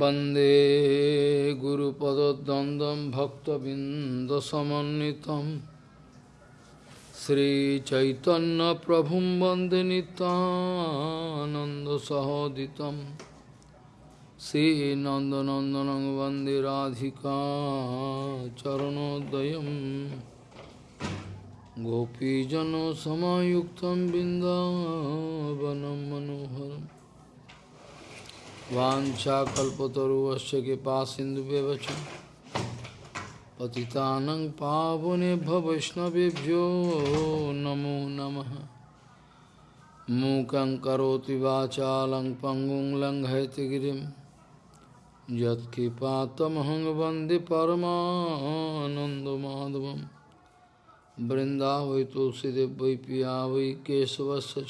वन्दे गुरुपदद्वन्द्वं भक्तबिन्दसमन्वितं श्रीचैतन्यप्रभुं वन्दे नितानन्दसहोदितं श्रीनन्दनन्दनं वन्दे राधिका चरणोदयं गोपीजनसमायुक्तं बिन्दावनं मनोहरम् वाञ्छाकल्पतरुवस्य कृपा सिन्धुव्यवच पतितानं पावनेभ्य वैष्णवेभ्यो नमो नमः। मूकं करोति वाचालं पङ्गुं लङ्घयति गिरिं। यत्कृपातमहं वंदे परमानन्दमाधवं वृन्दावै तुलसीदेव वै पिया वै केशवस्य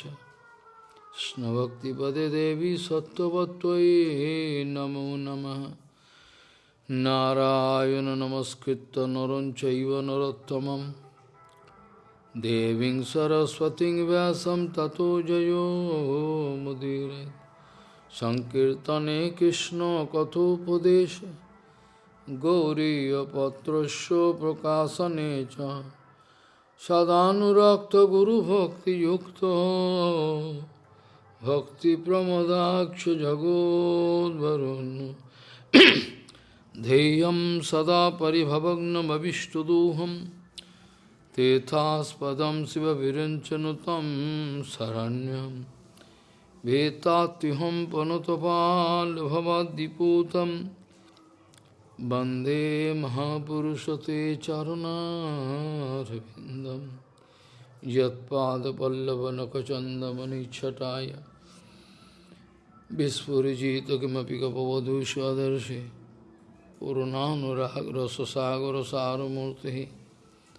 Krishna Bhakti Pade Devi Sattvatvai Namo Namaha. Narayana Namaskritta Naranchaiva Narottamam Deving Saraswati Vyasam Tato Jayo Mudire. Sankirtane Krishna Kathopadesha. Gauriya Patrasya Prakasanecha Sadhanurakta Guru Bhakti Yukta. भक्तिप्रमदाक्ष जगोद्वरुन् ध्येयं सदा परिभवग्नमविष्टदोहं तेथास्पदं शिवविरञ्चनुतं शरण्यं वेत्तात्युहं पनुतपाल्भवद्दिपूतं वन्दे महापुरुषते चरुणारविन्दं यत्पादपल्लवनखचन्दमनिच्छटाय Vispurujita kimapi kapavadhu swadarshi Purunanurag rasasagara saramurti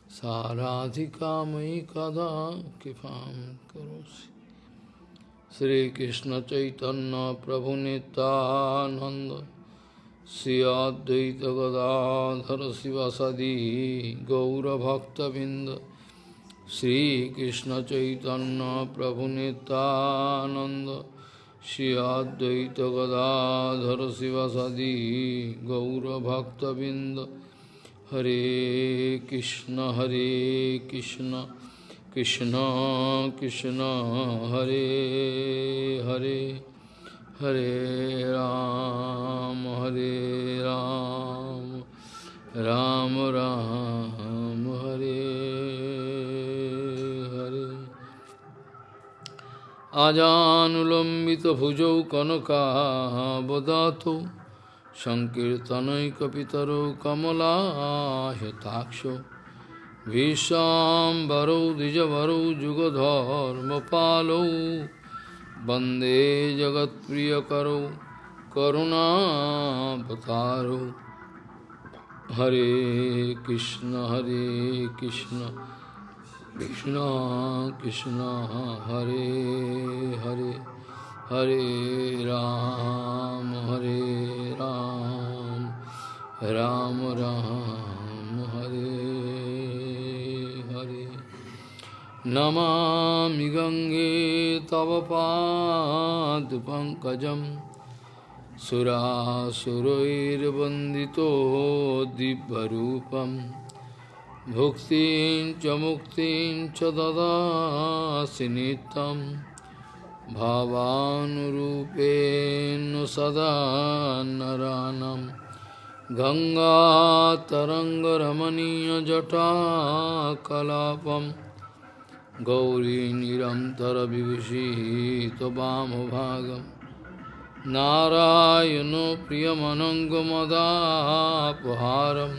Saradhika mai kada kipam karosi Sri Krishna Chaitanya Prabhu Nityananda Sri Advaita Gadadhara Sivasadi Gaura Bhakta Binda Sri Krishna Chaitanya Prabhu Nityananda Shri Advaita Gadadhara Sivasadi Gaura Bhakta Binda Hare Krishna Hare Krishna Krishna Krishna Hare Hare Hare Ram Hare Ram Ram Ram আজানুলম্বিতভুজৌ কনকাবদাতৌ সংকীর্তনৈকপিতরৌ কমলাহতাক্ষ ভীষ্মাম্বরৌ দ্বিজবরৌ যুগধর্মপালৌ বন্দে জগৎপ্রিয়করৌ করুণাবতারৌ হরে কৃষ্ণ হরে কৃষ্ণ कृष्णा कृष्णा, हरे हरे हरे राम हरे राम राम राम, हरे हरे। नमामि गङ्गे तव पादपङ्कजं सुरासुरैर्वन्दितो दिव्यरूपम्। भुक्तिं च मुक्तिं च ददासि नित्यं भावानुरूपेण सदा नरानं गङ्गातरङ्गरमणीयजटाकलापं गौरीनिरन्तरविभूषितवामभागं नारायणो प्रियमनङ्गमदापहारम्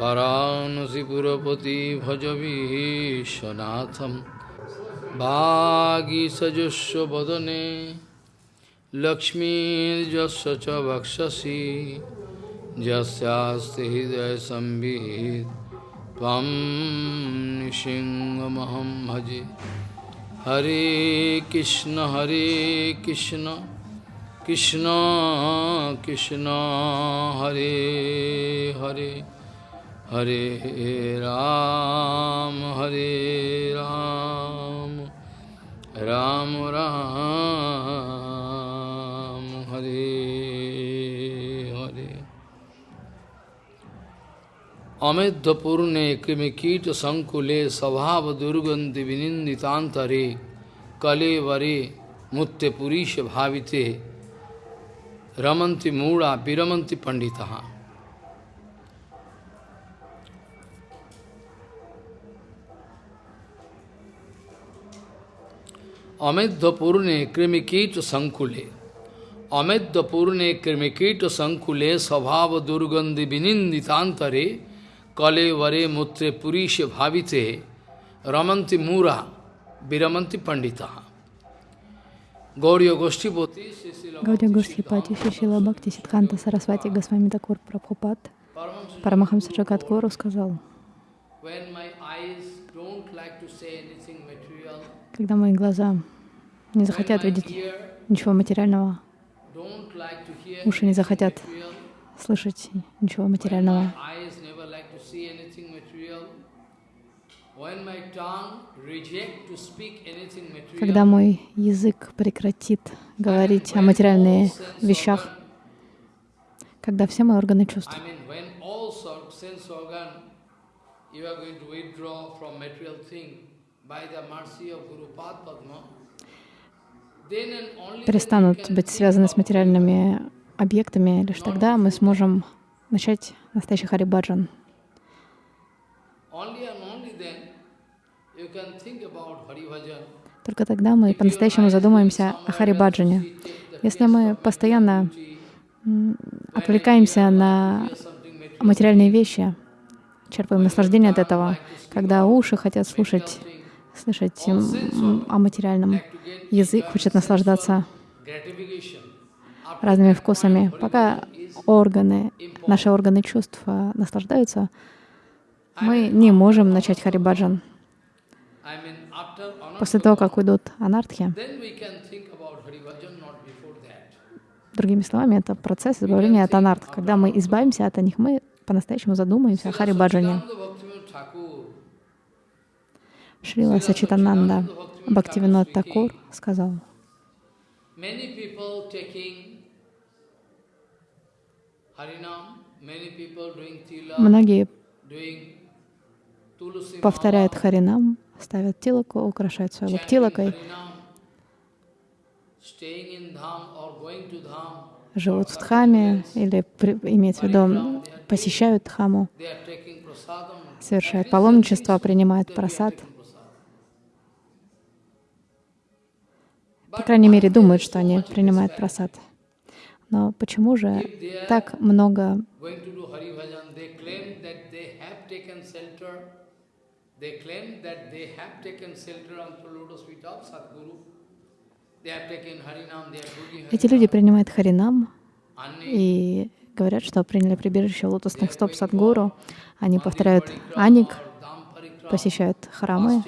वाराणसीपुरपति भजवीशनाथं वागीसजस्व वदने लक्ष्मीर्जस्य च वक्षसि यस्यास्ति हृदयसंवित् त्वं निसिंहमहं भजे हरे कृष्ण हरे कृष्ण कृष्ण कृष्ण हरे Hare Hare Ram, Hare Ram, Ram Ram, Hare Hare. Amedhapurne krimikita sankule sabhav durganti vininditantare kale vare mutte purisha bhavite ramanti mura viramanti panditaha. अमेध्यपूर्णे कृमिकीट संकुले अमेध्यपूर्णे कृमिकीट संकुले स्वभाव दुर्गंधि विनिंदितांतरे कले वरे मूत्रे पुरीश भाविते रमंति मूरा विरमंति पंडिता Гаудия Гоштипати, Гаудия Гоштипати, Шишила Бхакти, Сидханта Сарасвати, Госвами Такур Прабхупад, Парамахамса Джагадгуру сказал, когда мои глаза не захотят видеть ничего материального, уши не захотят слышать ничего материального, когда мой язык прекратит говорить о материальных вещах, когда все мои органы чувств перестанут быть связаны с материальными объектами, лишь тогда мы сможем начать настоящий Харибаджан. Только тогда мы по-настоящему задумаемся о Харибаджане. Если мы постоянно отвлекаемся на материальные вещи, черпаем наслаждение от этого, когда уши хотят слушать, слышать о материальном, язык хочет наслаждаться разными вкусами. Пока органы, наши органы чувств наслаждаются, мы не можем начать Харибаджан. После того, как уйдут анархи, другими словами, это процесс избавления от анарт. Когда мы избавимся от них, мы по-настоящему задумаемся о Харибаджане. Шрила Сачитананда Бхактивинод Такур сказал, Многие повторяют Харинам, ставят тилаку, украшают свою лоб тилакой, живут в Дхаме или имеется в виду посещают Дхаму, совершают паломничество, принимают просад. По крайней мере, думают, что они принимают просад. Но почему же так много эти люди принимают Харинам и говорят, что приняли прибежище лотосных стоп Садгуру. Они повторяют Аник, посещают храмы,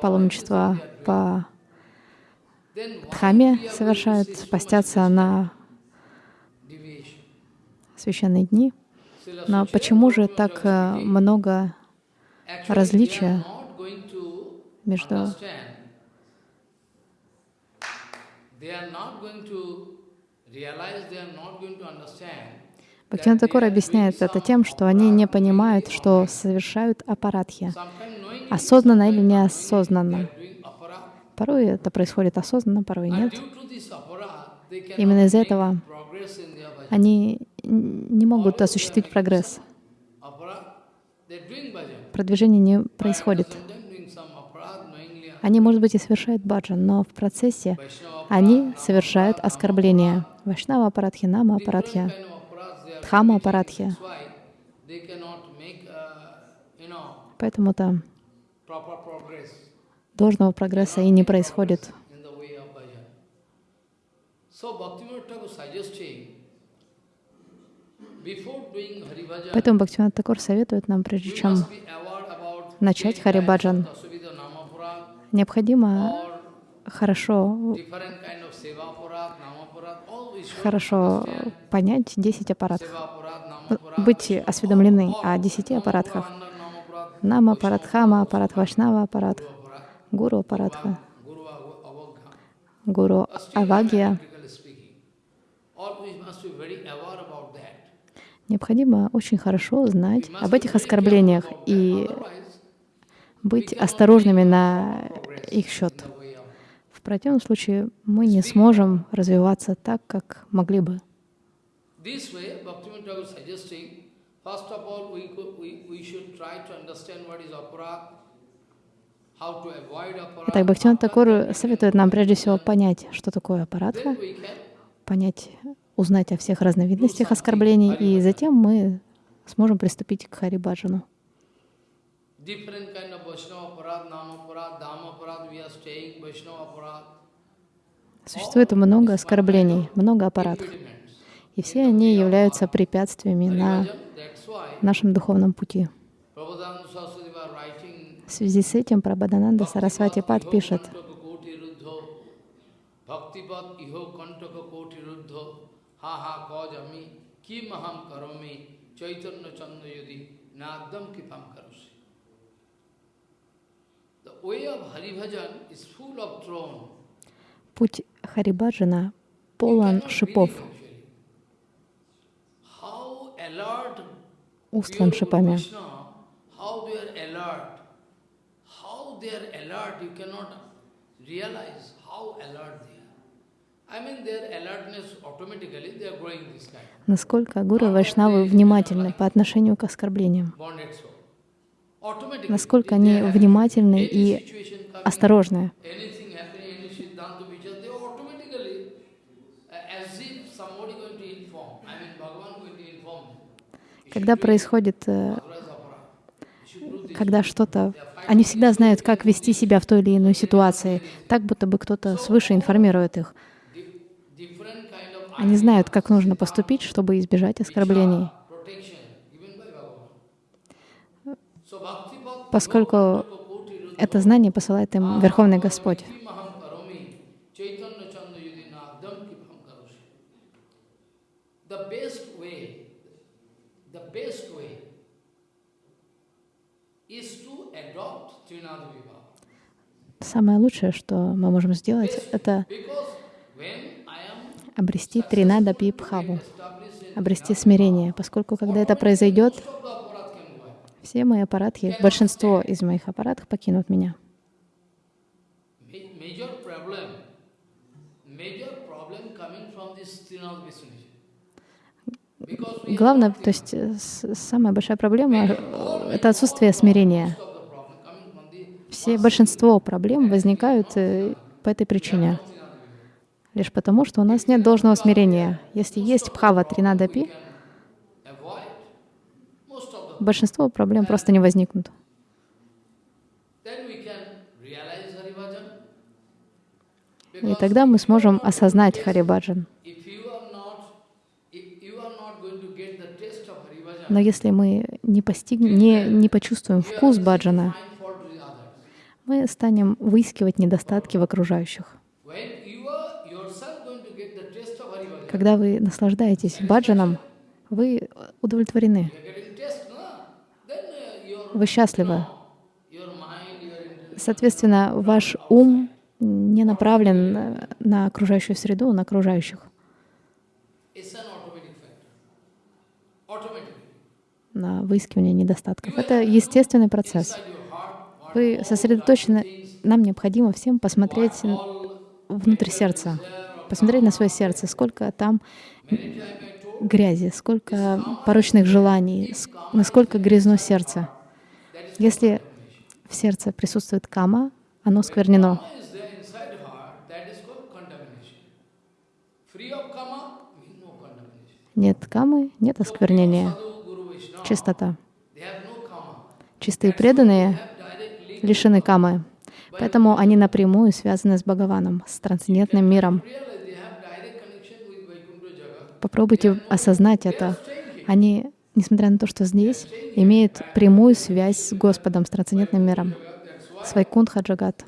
паломничество по Дхаме совершают, постятся на священные дни. Но почему же так э, много различия между Бхактивinoda Такур объясняет это тем, что они не понимают, что совершают аппаратхи, осознанно или неосознанно. Порой это происходит осознанно, порой нет. Именно из-за этого они не могут осуществить прогресс. Продвижение не происходит. Они, может быть, и совершают баджан, но в процессе они совершают оскорбления. Вайшнава аппаратхи, нама аппаратхи, дхама аппаратхи. Поэтому-то должного прогресса и не происходит. Поэтому Бхактивинод Такур советует нам, прежде чем начать Харибаджан, необходимо хорошо, хорошо понять 10 аппаратов, быть осведомлены о 10 аппаратах. Нама аппарат, Хама аппарат, Вашнава аппарат, Гуру аппаратха, Гуру Авагия. Необходимо очень хорошо знать об этих оскорблениях и быть осторожными на их счет. В противном случае мы не сможем развиваться так, как могли бы. Так, Бхактивinoda Такур советует нам прежде всего понять, что такое аппаратха, понять, узнать о всех разновидностях оскорблений, и затем мы сможем приступить к Харибаджану. Существует много оскорблений, много аппаратов. И все они являются препятствиями на нашем духовном пути. В связи с этим Прабхадананда Сарасвати Пад пишет, Путь Харибаджана полон шипов, устлан шипами. Насколько гуру Вайшнавы внимательны по отношению к оскорблениям. Насколько они внимательны и осторожны. Когда происходит, э, когда что-то, они всегда знают, как вести себя в той или иной ситуации, так будто бы кто-то свыше информирует их. Они знают, как нужно поступить, чтобы избежать оскорблений. Поскольку это знание посылает им Верховный Господь. Самое лучшее, что мы можем сделать, это обрести тринада пипхаву, обрести смирение, поскольку когда это произойдет, все мои аппаратхи, большинство из моих аппаратов покинут меня. Главное, то есть э, самая большая проблема — это отсутствие смирения. Все, большинство проблем возникают э, по этой причине лишь потому, что у нас нет должного смирения. Если есть пхава тринадапи, большинство проблем просто не возникнут. И тогда мы сможем осознать Харибаджан. Но если мы не, постигнем, не, не почувствуем вкус баджана, мы станем выискивать недостатки в окружающих. Когда вы наслаждаетесь баджаном, вы удовлетворены. Вы счастливы. Соответственно, ваш ум не направлен на окружающую среду, на окружающих. на выискивание недостатков. Это естественный процесс. Вы сосредоточены, нам необходимо всем посмотреть внутрь сердца посмотреть на свое сердце, сколько там грязи, сколько порочных желаний, насколько грязно сердце. Если в сердце присутствует кама, оно сквернено. Нет камы, нет осквернения, чистота. Чистые преданные лишены камы, поэтому они напрямую связаны с Бхагаваном, с трансцендентным миром. Попробуйте осознать это. Они, несмотря на то, что здесь, имеют прямую связь с Господом, с трансцендентным миром, с Вайкунтха Джагат.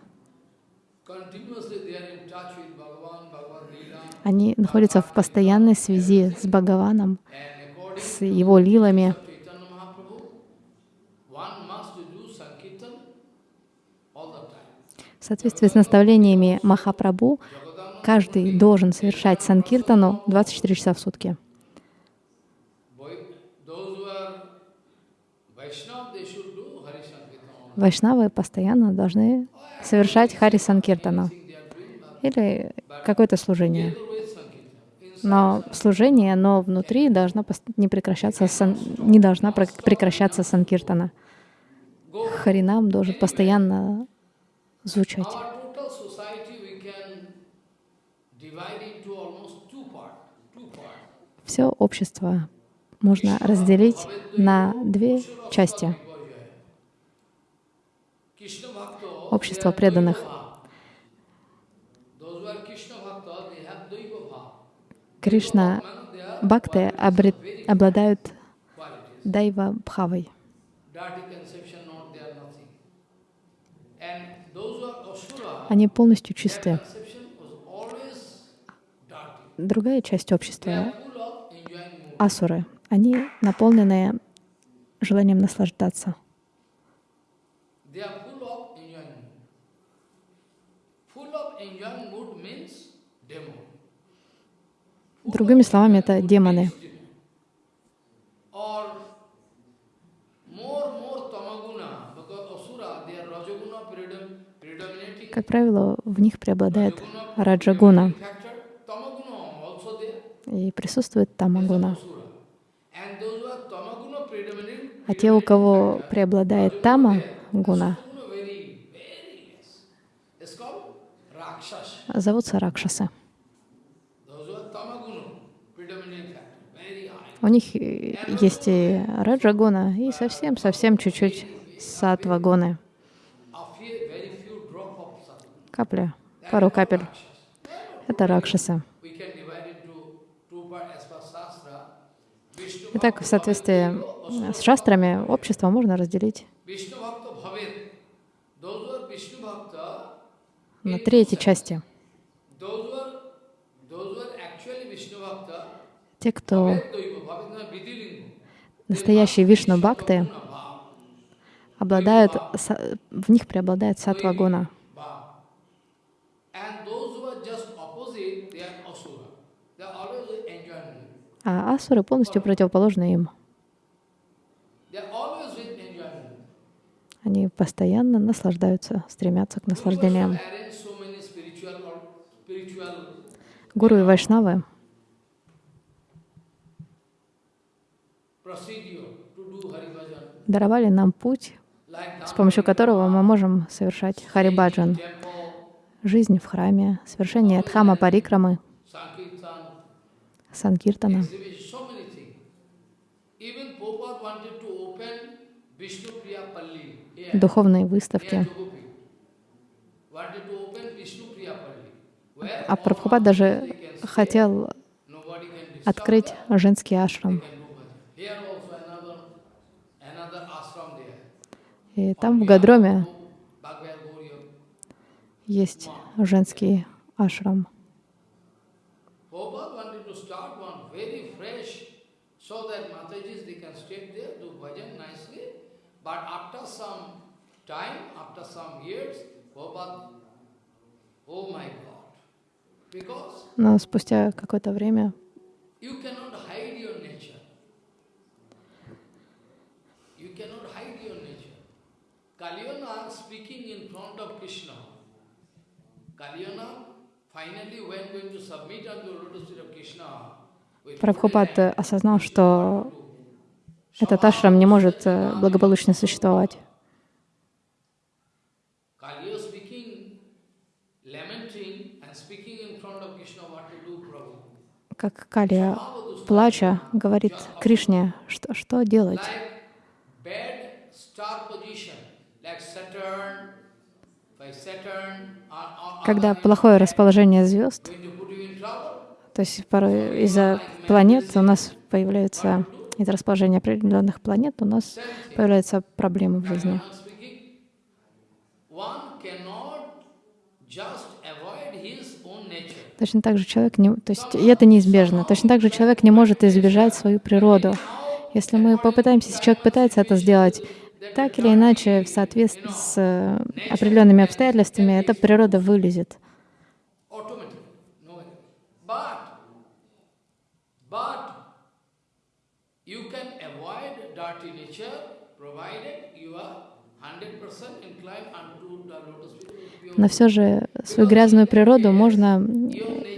Они находятся в постоянной связи с Бхагаваном, с его лилами. В соответствии с наставлениями Махапрабху, каждый должен совершать санкиртану 24 часа в сутки. Вайшнавы постоянно должны совершать Хари Санкиртана или какое-то служение. Но служение, но внутри должно не, прекращаться не должна прекращаться Санкиртана. Харинам должен постоянно звучать. Все общество можно разделить на две части. Общество преданных. Кришна бхакты обладают дайва бхавой. Они полностью чисты. Другая часть общества — асуры. Они наполнены желанием наслаждаться. Другими словами, это демоны. Как правило, в них преобладает раджагуна и присутствует тамагуна. А те, у кого преобладает тама гуна, зовутся ракшасы. У них есть и раджагуна, и совсем-совсем чуть-чуть сатвагуны. Капля, пару капель. Это ракшасы. Итак, в соответствии с шастрами общество можно разделить на три эти части. Те, кто настоящие вишну бхакты, обладают, в них преобладает сатва А асуры полностью противоположны им. Они постоянно наслаждаются, стремятся к наслаждениям. Гуру и Вайшнавы даровали нам путь, с помощью которого мы можем совершать харибаджан, жизнь в храме, совершение дхама парикрамы, санкиртана. Духовные выставки. А Прабхупад даже хотел открыть женский ашрам. И там, в Гадроме, есть женский ашрам. Но спустя какое-то время Kalyana speaking in front of Krishna. Kalyana finally when going to submit unto the lotus feet of Krishna. Прабхупад осознал, что этот ашрам не может благополучно существовать. Как Калия, плача, говорит Кришне, что, что делать? Когда плохое расположение звезд, то есть порой из-за планет у нас появляются, из-за расположения определенных планет у нас появляются проблемы в жизни. Точно так же человек не, то есть и это неизбежно. Точно так же человек не может избежать свою природу. Если мы попытаемся, если человек пытается это сделать, так или иначе, в соответствии с э, определенными обстоятельствами, эта природа вылезет. inclined unto the lotus feet. Pure Но все же свою грязную природу можно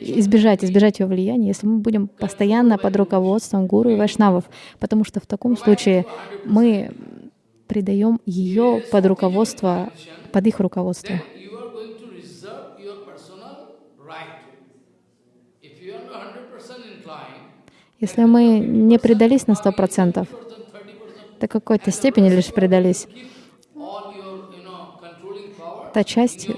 избежать, избежать ее влияния, если мы будем постоянно под руководством гуру и вайшнавов, потому что в таком случае мы придаем ее под руководство, под их руководство. then you are going to reserve your personal right. If you are not 100% inclined, Если мы не предались на сто процентов, до какой-то степени лишь предались, та часть,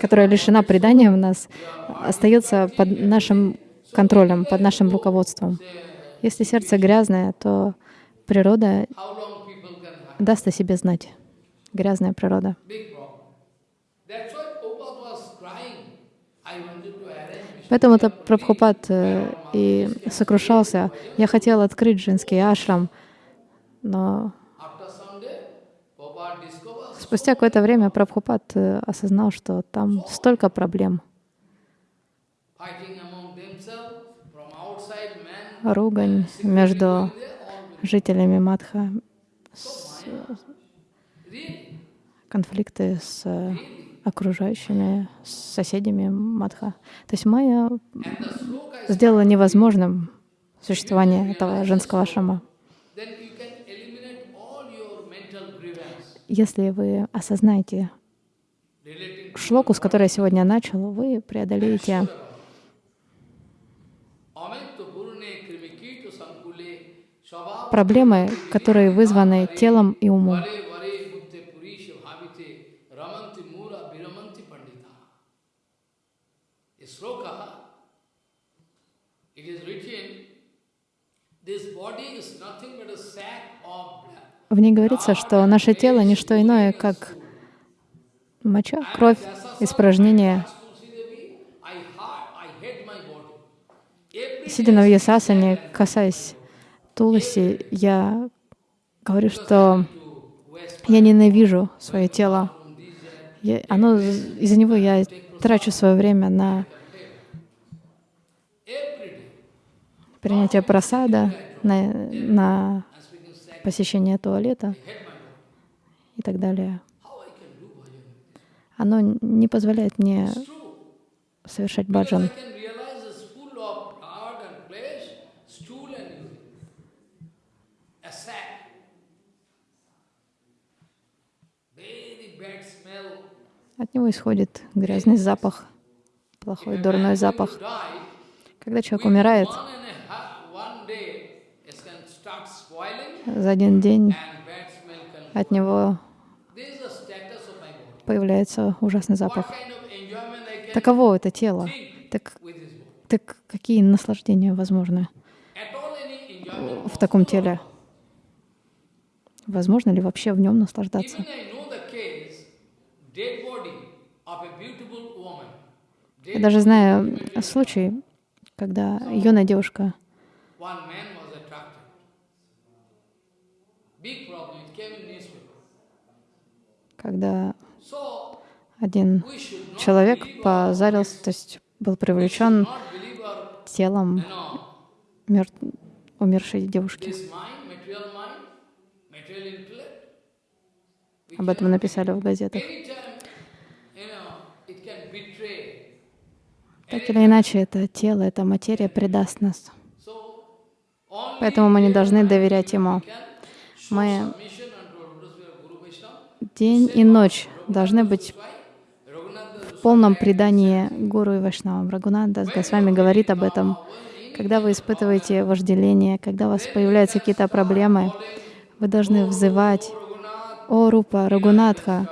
которая лишена предания в нас, остается под нашим контролем, под нашим руководством. Если сердце грязное, то природа даст о себе знать. Грязная природа. big problem. That's why Prabhupada was crying. I wanted to arrange Поэтому-то Прабхупад э, и сокрушался. Я хотел открыть женский ашрам, но спустя какое-то время Прабхупад э, осознал, что там столько проблем. Ругань между жителями Мадха, really, конфликты с э, окружающими, соседями Мадха. То есть майя is сделала невозможным существование этого женского grievance Если вы осознаете шлоку, с которой я сегодня начал, вы преодолеете проблемы, которые вызваны телом и умом. В ней говорится, что наше тело — не что иное, как моча, кровь, испражнения. Сидя на Вьясасане, касаясь Туласи, я говорю, что я ненавижу свое тело. Оно, из-за него я трачу свое время на принятие просада, на, на посещение туалета и так далее. Оно не позволяет мне совершать баджан. От него исходит грязный запах, плохой, дурной запах. Когда человек умирает, one and a half, one day, it can start spoiling за один день от него появляется ужасный запах. Таково это тело. Так, так какие наслаждения возможны в таком теле? Возможно ли вообще в нем наслаждаться? Я даже знаю случай, когда юная девушка, One man was attracted. Big problem, it came in newspaper. Когда один человек позарился, то есть был привлечен телом мер- умершей девушки. Об этом написали в газетах. Так или иначе, это тело, эта материя предаст нас. Поэтому мы не должны доверять ему. Мы submission unto our lotus feet of Guru Vaishnava. День и ночь должны быть в полном предании Гуру и Вайшнавам. Рагунат с вами говорит об этом. Когда вы испытываете вожделение, когда у вас появляются какие-то проблемы, вы должны взывать «О Рупа, Рагунатха,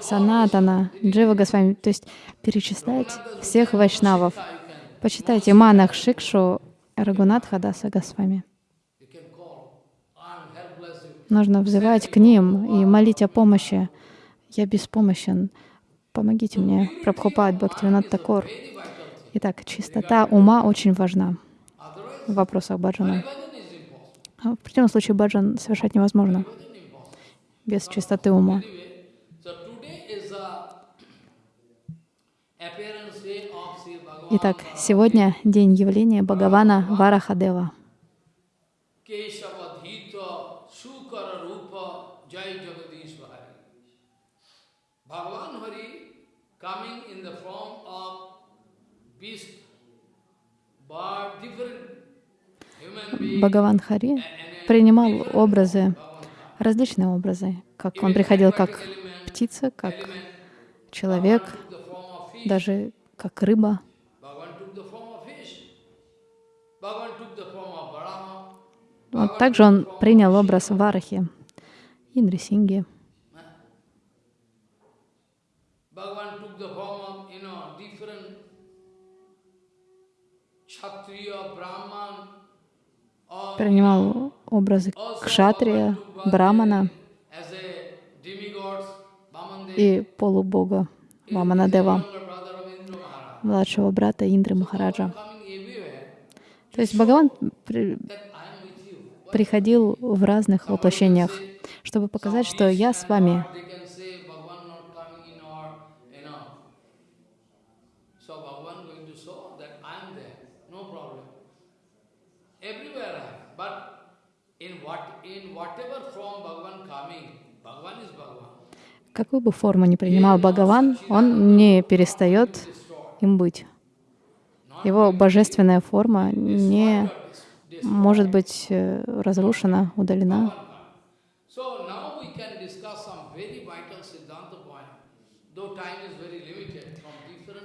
Санатана, Джива Госвами», то есть перечислять всех вайшнавов. Почитайте Манах Шикшу Рагунатха Даса Госвами. you can call. I'm helpless. You Нужно взывать к ним и молить о помощи. Я беспомощен. Помогите мне, Прабхупад Бхактивинат Такор. Итак, чистота ума очень важна в вопросах баджана. В противном случае баджан совершать невозможно без чистоты ума. Итак, сегодня день явления Бхагавана Варахадева. Бхагаван Хари принимал образы, различные образы, как он приходил как птица, как человек, даже как рыба. Вот также он принял образ Варахи, Индрисинги. Bhagavan took the form of, you know, different Kshatriya, Brahman, or Принимал образы Кшатрия, Брамана и полубога Ваманадева, младшего брата Индры Махараджа. То есть Бхагаван при- приходил в разных воплощениях, чтобы показать, что я с вами. They can say Bhagavan not coming in our, you know. So Bhagavan going to show that I am there, no problem. Everywhere I am. But in what in whatever form Bhagavan coming, Bhagavan is Bhagavan. Какую бы форму ни принимал Бхагаван, он не перестает им быть. Его божественная форма не может быть э, разрушена, удалена.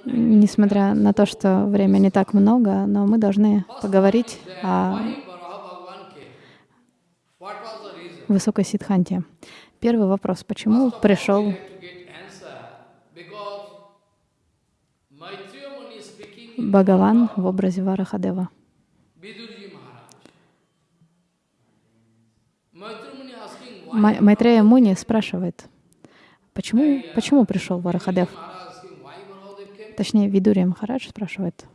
Несмотря на то, что время не так много, но мы должны поговорить о высокой сидханте. Первый вопрос. Почему пришел Бхагаван в образе Варахадева? Майтрея Муни спрашивает, почему, почему пришел Варахадев? Точнее, Видурия Махарадж спрашивает.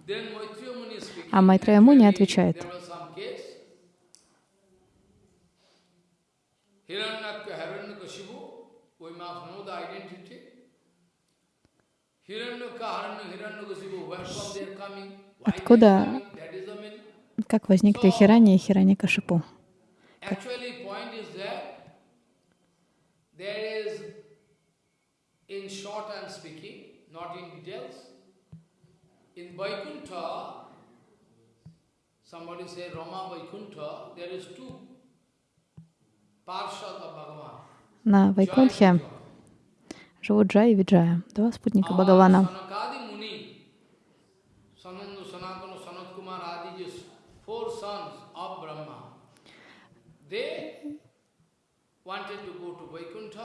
А Майтрея Муни отвечает. There was some case. Hiranyaka, Hiranyakashipu, we must know the identity. Hiranyaka, Hiranya- Hiranyakashipu, where from they are coming? Why they are Откуда- coming? That is the meaning. Как возникли Хирани и Хирани Кашипу? Actually, point is that there is, in short Somebody say Rama Vaikuntha, there is two parshas of Bhagavan. На Вайкунтхе живут Джай и Виджая, два спутника Бхагавана. Vaikuntha,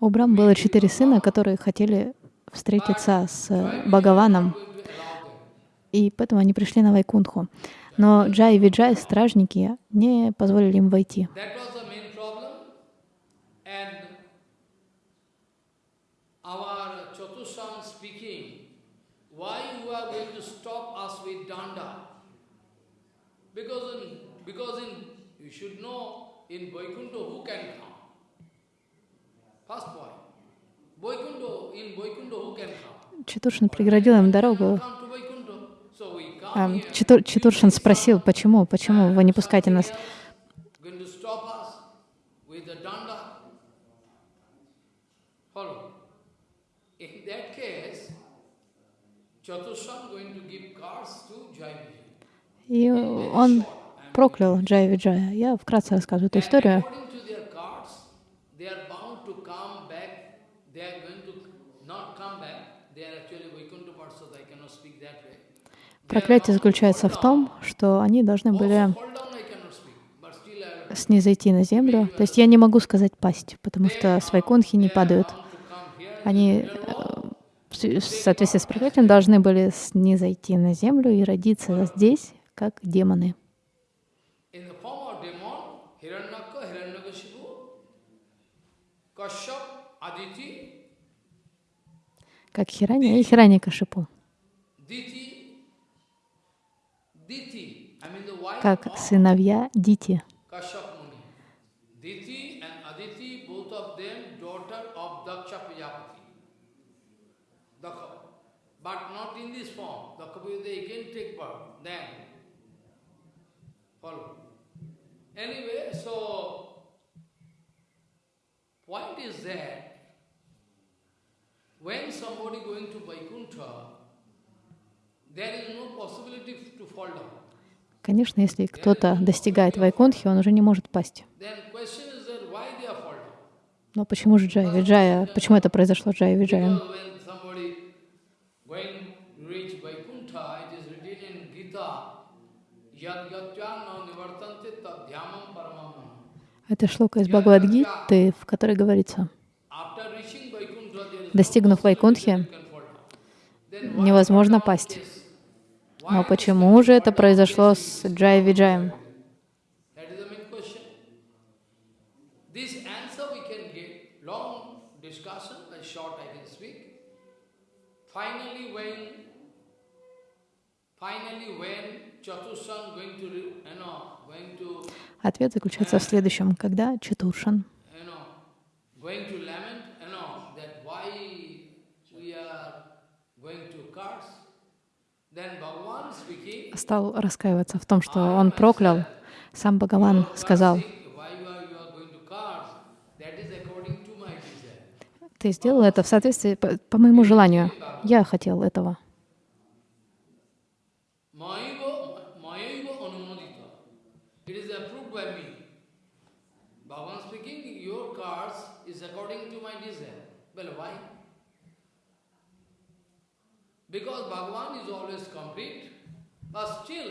У Брам было четыре сына, которые хотели встретиться с Бхагаваном, и поэтому они пришли на Вайкунтху. Но Джай и Виджай, стражники, не позволили им войти. That was the main problem. And our Chatushan speaking, why you are going to stop us with danda? Because in, because in, you should know, in Vaikuntha who can come? First point. Vaikuntha, in Vaikuntha who can come? Читуршин преградил им дорогу. Come to Vaikuntha. So we come А, here. Читур- Читуршин спросил, почему, почему вы не пускаете нас? Going to stop us with the danda. Follow. In that case, Chatushan going to give. И он проклял Джай Виджая. Я вкратце рассказываю эту историю. Проклятие заключается в том, что они должны были снизойти на землю. То есть я не могу сказать пасть, потому что с Вайкунхи не падают. Они э, в соответствии с проклятием должны были снизойти на землю и родиться здесь, как демоны. Как Хирани и Хирани Кашипу. Как сыновья Дити. Kashyap Muni. Diti and Aditi, both of them daughter of Daksha Prajapati. Dakha. But not in this form. Daksha they again take birth. Then, follow. Anyway, so, point is that when somebody going to Vaikuntha, there is no possibility to fall down. Конечно, если кто-то достигает Вайкунтхи, он уже не может пасть. Но почему же Джай Виджая? Почему это произошло с Джай Виджаем? Because when somebody going to reach Vaikuntha, it is written in Gita, Yad Gatyana Nivartante Tadhyamam Paramam. Это шлока из Бхагавадгиты, в которой говорится, достигнув Вайкунтхи, невозможно пасть. Но почему же это произошло с Джай Виджаем? Finally when, finally when Ответ заключается в следующем. Когда Чатуршан стал раскаиваться в том, что он проклял, сам Бхагаван сказал, ты сделал это в соответствии по, по моему желанию. Я хотел этого. Mayaiva mayaiva anumodita. It is approved by me. Bhagavan speaking, your curse is according to my desire. Well, why? Because Bhagavan is always complete, but still,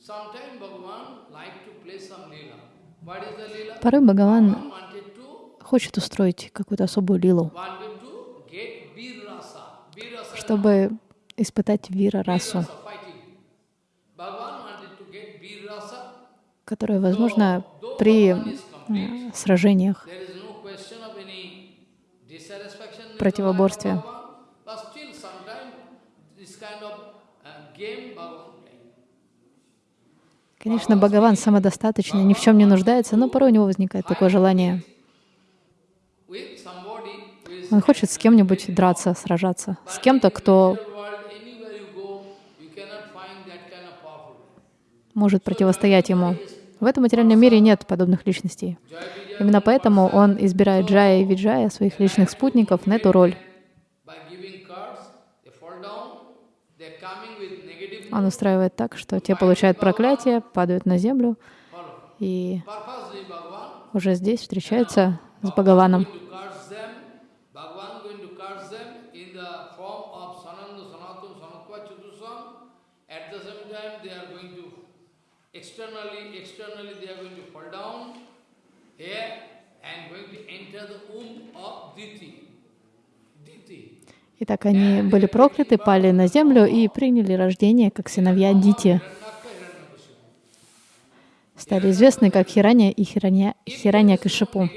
sometimes Bhagavan like to play some lila. What is the lila? Порой Бхагаван хочет устроить какую-то особую лилу, чтобы испытать вира расу, rasa fighting. Bhagavan wanted to Конечно, Бхагаван самодостаточный, ни в чем не нуждается, но порой у него возникает такое желание. Он хочет с кем-нибудь драться, сражаться, с кем-то, кто может противостоять ему. В этом материальном мире нет подобных личностей. Именно поэтому он избирает Джая и Виджая, своих личных спутников, на эту роль. By giving cards, they fall down, they're coming with negative Он устраивает так, что те получают проклятие, падают на землю и уже здесь встречаются с Бхагаваном. here and going to enter the womb of Diti. Diti. Итак, они были прокляты, пали на землю и приняли рождение как сыновья Дити. Стали известны как Хираня и Хираня, Хираня Кашипу.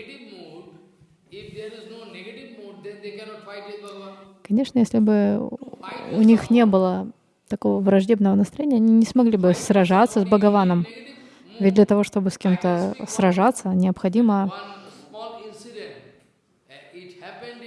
Конечно, если бы у них не было такого враждебного настроения, они не смогли бы сражаться с Бхагаваном. Ведь для того, чтобы с кем-то сражаться, необходимо One small incident, uh, it happened in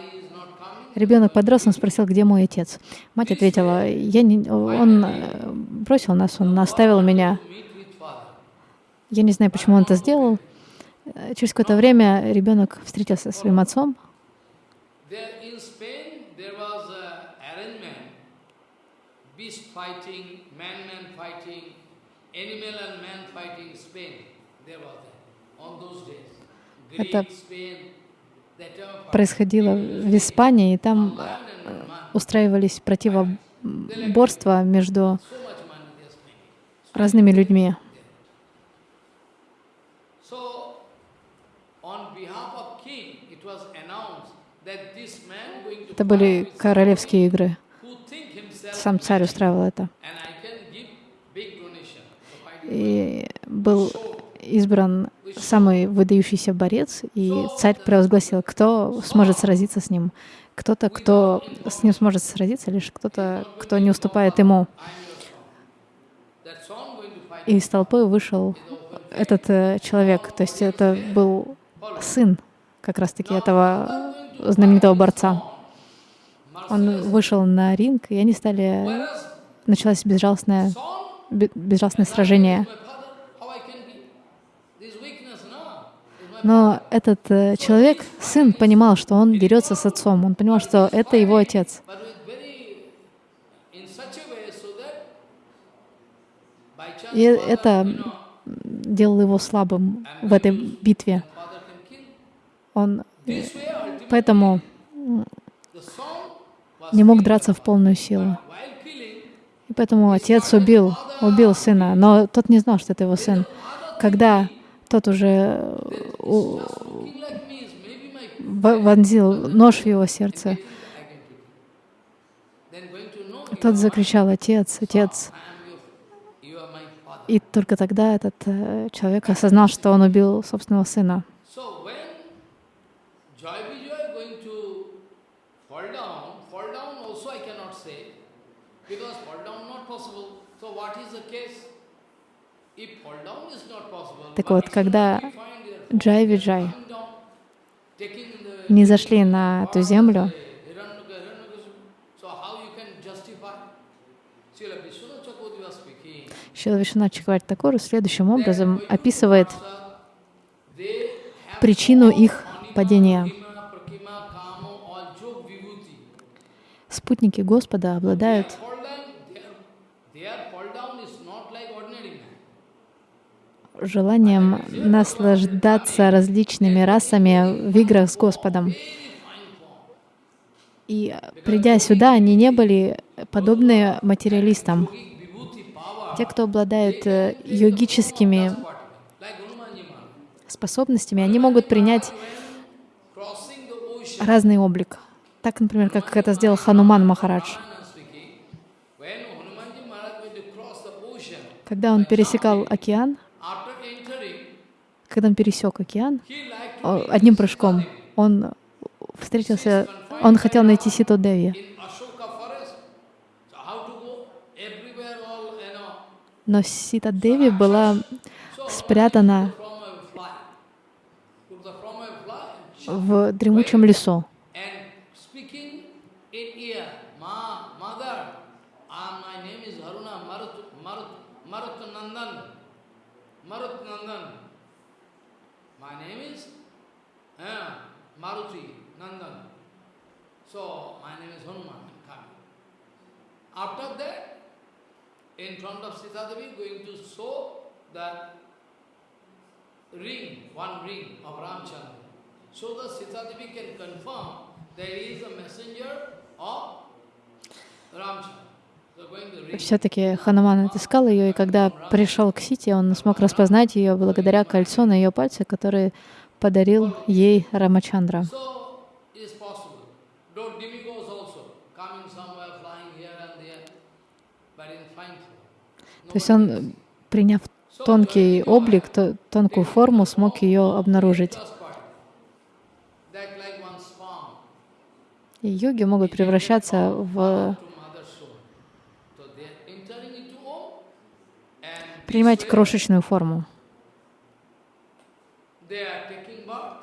he is not coming. ребенок подрос, он спросил, где мой отец. Мать ответила, я не, он э, бросил нас, он оставил меня. Я не знаю, почему он это сделал. Э, Через какое-то время ребенок встретился со своим отцом. There in Spain, there was a arrangement. Beast fighting, man-man fighting, animal and man fighting Spain. There was that on those days. Greek, Это Происходило в Испании, и там устраивались противоборства между разными людьми. Это были королевские игры. Сам царь устраивал это. И был избран самый выдающийся борец, и царь провозгласил, кто сможет сразиться с ним. Кто-то, кто с ним сможет сразиться, лишь кто-то, кто не уступает ему. И из толпы вышел этот э, человек, то есть это был сын как раз-таки этого знаменитого борца. Он вышел на ринг, и они стали... Началось безжалостное, безжалостное сражение. Но этот э, человек, сын, понимал, что он дерется с отцом. Он понимал, что это его отец. И это делало его слабым в этой битве. Он поэтому не мог драться в полную силу. И поэтому отец убил, убил сына, но тот не знал, что это его сын. Когда тот уже э, вонзил нож в его сердце, тот закричал «Отец, отец!» И только тогда этот э, человек осознал, что он убил собственного сына. So fall down, also I cannot say, because fall down not possible. So what is the case? If fall down is not possible, Так вот, когда. Джай Виджай не зашли на эту землю. Шила Вишванат Чакраварти Такур следующим образом описывает причину их падения. Спутники Господа обладают желанием наслаждаться различными расами в играх с Господом. И придя сюда, они не были подобны материалистам. Те, кто обладают э, йогическими способностями, они могут принять разный облик. Так, например, как это сделал Хануман Махарадж. Когда он пересекал океан, когда он пересек океан, одним прыжком он встретился, он хотел найти Ситу Деви. Но Сита Деви была спрятана в дремучем лесу. and speaking in ear, Ma, mother, ah, my name is Haruna Marut, Marut, Marut Nandan. Marut Nandan. My name is uh, Maruti Nandan. So my name is Hanuman. Coming. After that, in front of Sita Devi, going to show that ring, one ring of Ramchandra. So that Sita Devi can confirm there is a messenger of Ramchandra. Все-таки Хануман отыскал ее, и когда пришел к Сите, он смог распознать ее благодаря кольцу на ее пальце, которое подарил ей Рамачандра. То есть он, приняв тонкий облик, то- тонкую форму, смог ее обнаружить. И йоги могут превращаться в принимать крошечную форму. they are taking birth.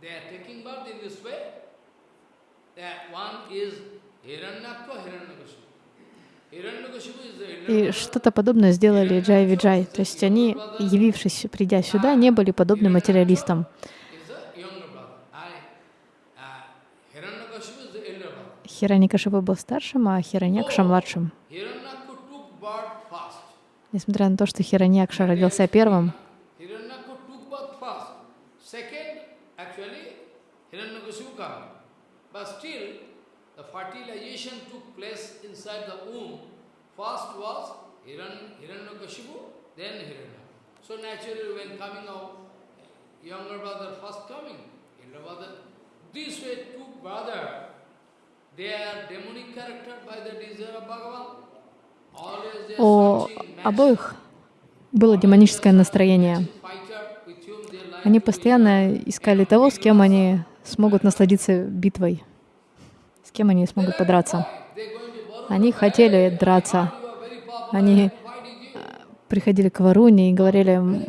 They are taking birth in this way. That one is Hiranyaka, Hiranyakashipu. Hiranyakashipu is the И что-то подобное сделали Джай Виджай. То есть они, явившись, придя сюда, не были подобны материалистам. I, uh, был старшим, а Хираньякша младшим. Несмотря на то, что Хираньякша родился первым, Hiranyaku took birth first. Second, actually, Hiranyakashipu come. But still, the fertilization took place inside the womb. First was Hiran, Hiranyakashipu, then Hiranyaku. So naturally, when coming out, younger brother first coming, elder brother This way, two brother, they are demonic character by the desire of Bhagavan. У обоих было демоническое настроение. Они постоянно искали того, с кем они смогут насладиться битвой, с кем они смогут подраться. They're going to Varuna. Они хотели драться. Они приходили к Варуне и говорили, «М,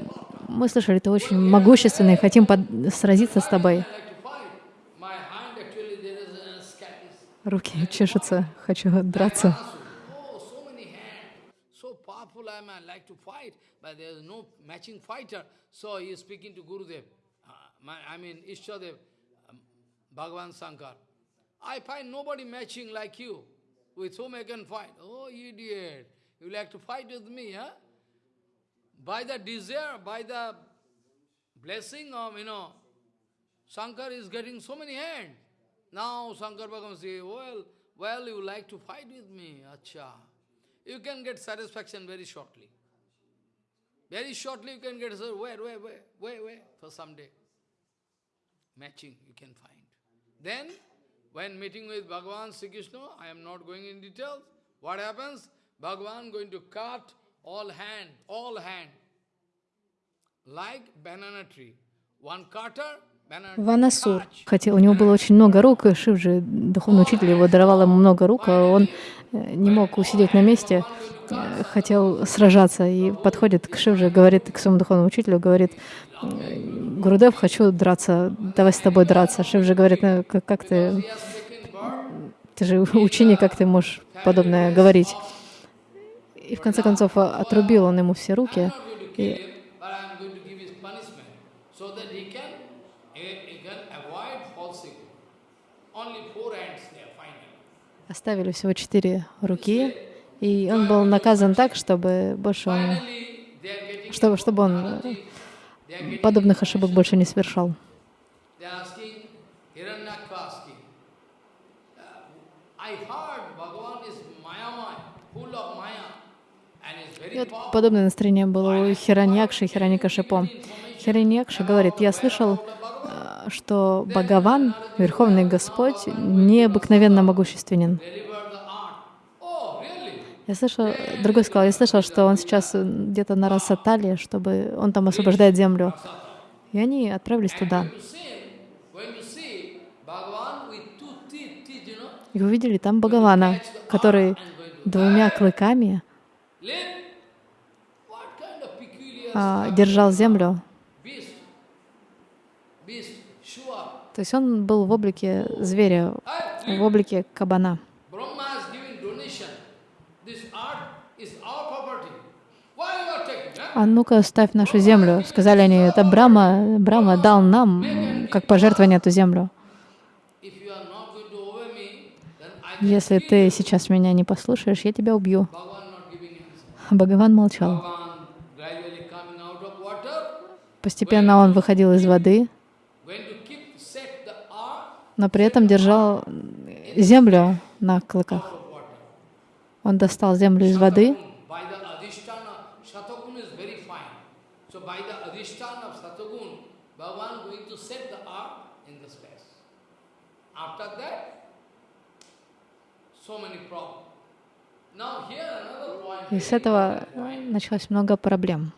мы слышали, ты очень могущественный, хотим сразиться с тобой. Руки чешутся, хочу драться. Oh, uh, um, Bhagavan Shankar. I find nobody matching like you, with whom I can fight. Oh, idiot, you like to fight with me, huh? By the desire, by the blessing of, you know, Shankar is getting so many hands. Now Shankar Bhagavan say, well, well, you like to fight with me, acha. You can get satisfaction very shortly. Very shortly you can get, sir, where, where, where, where, wait, for some day. Matching you can find. Then, when meeting with Bhagavan Sri Krishna, I am not going in details, what happens? Bhagavan going to cut all hand, all hand, like banana tree. One cutter, Ванасур хотел, у него было очень много рук, и Шивджи, духовный учитель, его даровал ему много рук, а он э, не мог усидеть на месте, э, хотел сражаться, и подходит к Шивже, говорит к своему духовному учителю, говорит, «Э, Гурудев, хочу драться, давай с тобой драться. Шивджи говорит, «Ну, как, как ты, ты же ученик, как ты можешь подобное говорить? И в конце концов а, отрубил он ему все руки, и оставили всего четыре руки, и он был наказан так, чтобы больше он чтобы, чтобы он подобных ошибок больше не совершал. И вот подобное настроение было у Хираньякши и Хираникашипо. Хираньякша говорит, я слышал, э, что Бхагаван, Верховный Господь, необыкновенно могущественен. Deliver the art. Oh, really? Я слышал, другой сказал, я слышал, что он сейчас э, где-то на Расатале, чтобы он там освобождает землю. И они отправились туда. И увидели там Бхагавана, который двумя клыками а, держал землю. То есть он был в облике зверя, в облике кабана. Brahma is giving donation. This art is our property. Why you are taking? Huh? А ну-ка, ставь нашу землю. Сказали они, это Брама, Брама дал нам как пожертвование эту землю. Если ты сейчас меня не послушаешь, я тебя убью. Бхагаван молчал. Постепенно он выходил из воды, но при этом держал землю на клыках. Он достал землю из воды, By the adhisthana, Shatagun is very fine. So by the adhisthana of Shatagun, Bhagavan going to set the art in the space. After that, so many problems. Now here another point. И с этого э, началось много проблем.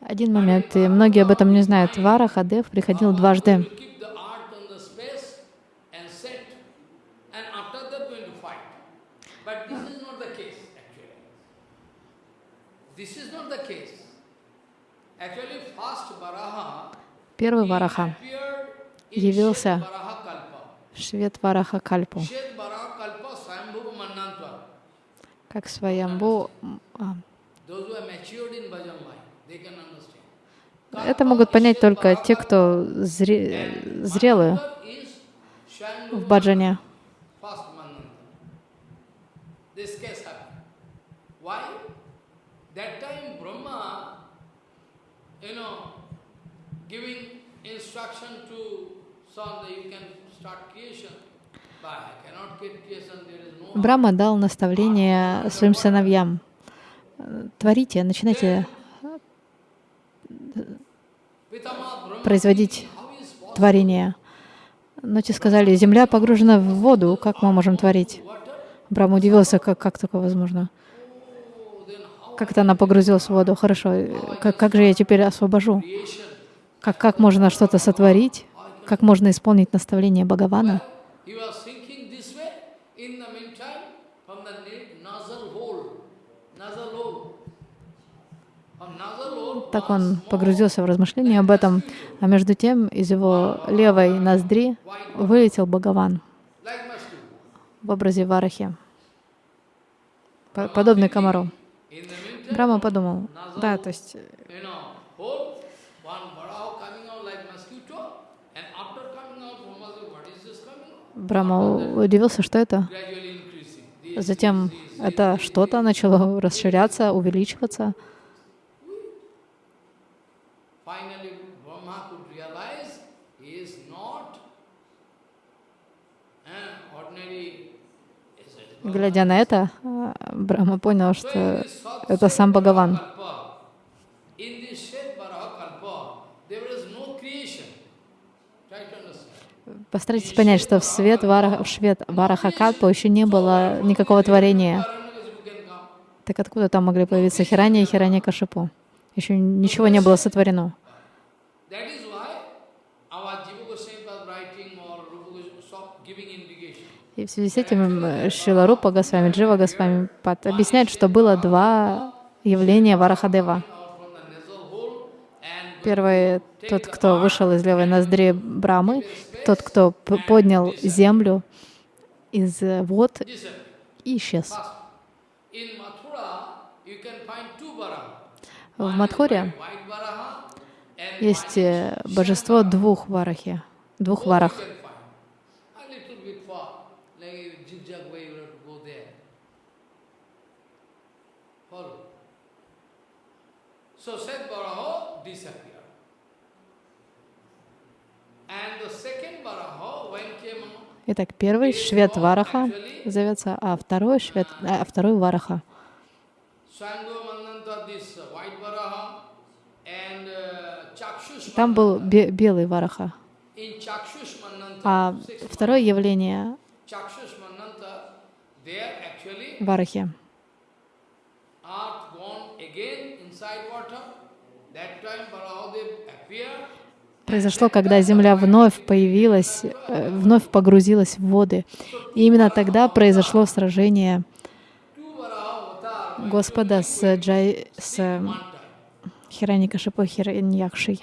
Один момент, и многие об этом не знают. Вара Хадев приходил дважды. Going to keep the art on the space and set, and after that going to fight. But this is not the case, actually. This is not the case. Actually, first Varaha Первый Вараха явился в Швед Вараха Кальпу, как Сваямбу. а. Это могут понять только те, кто зре- Swayambhuva в баджане. You know, Брахма дал наставление своим сыновьям. Творите, начинайте производить творение. Но те сказали, земля погружена в воду, как мы можем творить? Брахма удивился, как, как такое возможно. Как-то она погрузилась в воду. Хорошо, как, как же я теперь освобожу? Как, как можно что-то сотворить? Как можно исполнить наставление Бхагавана? Так он погрузился в размышления об этом, а между тем из его левой ноздри вылетел Бхагаван в образе Варахи, подобный комару. Брахма подумал, да, то есть Брахма удивился, что это. Затем это что-то начало расширяться, увеличиваться. Глядя на это, Брахма понял, что это сам Бхагаван. Постарайтесь понять, что в свет Вараха, в свет Варахакалпа еще не было никакого творения. Так откуда там могли появиться Хирани и Хирани Кашипу? Еще ничего не было сотворено. И в связи с этим Шила Рупа Госвами, Джива Госвами объясняет, что было два явления Варахадева. Первый — тот, кто вышел из левой ноздри Брамы, тот, кто поднял землю из вод и исчез. В Мадхуре есть э, божество двух варахи, двух варах. So Seth Baraha disappeared. And the second Baraha, when came Итак, первый Швет Вараха зовется, а второй Швет, а второй Вараха. Там был бе белый Вараха. А второе явление Варахи произошло, когда Земля вновь появилась, э, вновь погрузилась в воды. И именно тогда произошло сражение Господа с, Джай, с Хираникашипой Хираньякшей.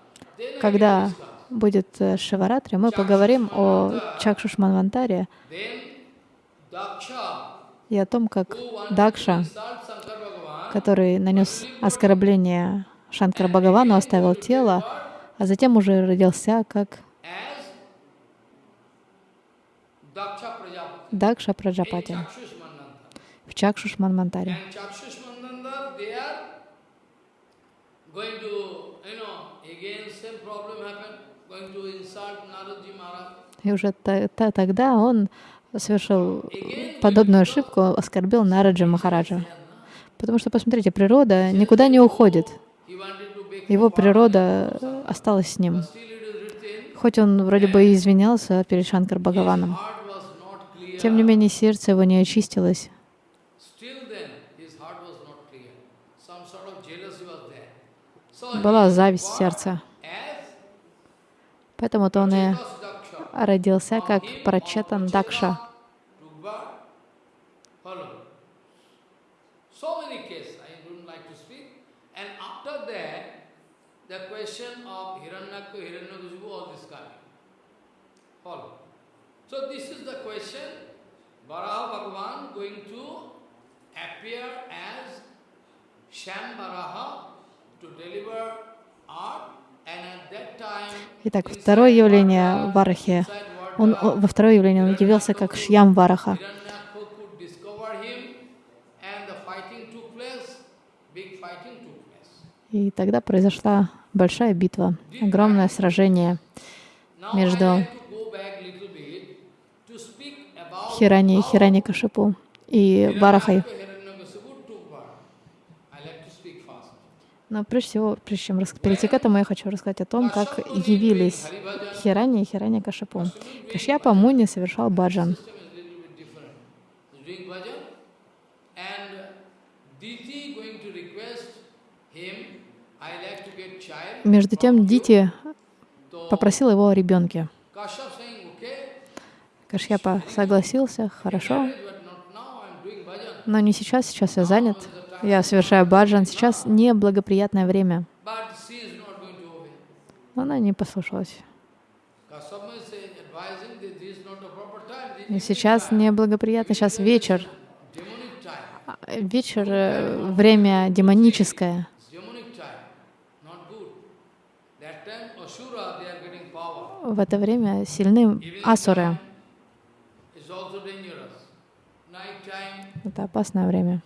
Когда будет э, Шиваратри, мы поговорим о Чакшуш Манвантаре и о том, как Дакша, который нанес оскорбление Шанкара Бхагавану, оставил тело, а затем уже родился как Дакша Праджапати в Чакшуш Манвантаре. И уже тогда он совершил подобную ошибку, оскорбил Нараджа Махараджа. Потому что, посмотрите, природа никуда не уходит. Его природа осталась с ним. Хоть он вроде бы и извинялся перед Шанкар Бхагаваном, тем не менее сердце его не очистилось. Была зависть в сердце. Поэтому-то он и родился как Прачетан Дакша. appear as Sham Varaha to deliver art Итак, второе явление Варахи. Он, во второе явление он явился как Шьям Вараха. И тогда произошла большая битва, огромное сражение между Хирани и Хирани Кашипу и Варахой. Hiranyaka, Hiranyakasipu took part. I like to speak fast. Но прежде всего, прежде чем перейти к этому, я хочу рассказать о том, как явились Хирани и Хирани Кашипу. Кашьяпа Муни совершал баджан. Между тем Дити попросил его о ребенке. Кашьяпа согласился, хорошо, но не сейчас, сейчас я занят. Я совершаю баджан, сейчас не благоприятное время. Но она не послушалась. И сейчас неблагоприятно, сейчас вечер. А, Вечер, э, время демоническое. В это время сильны асуры. Это опасное время.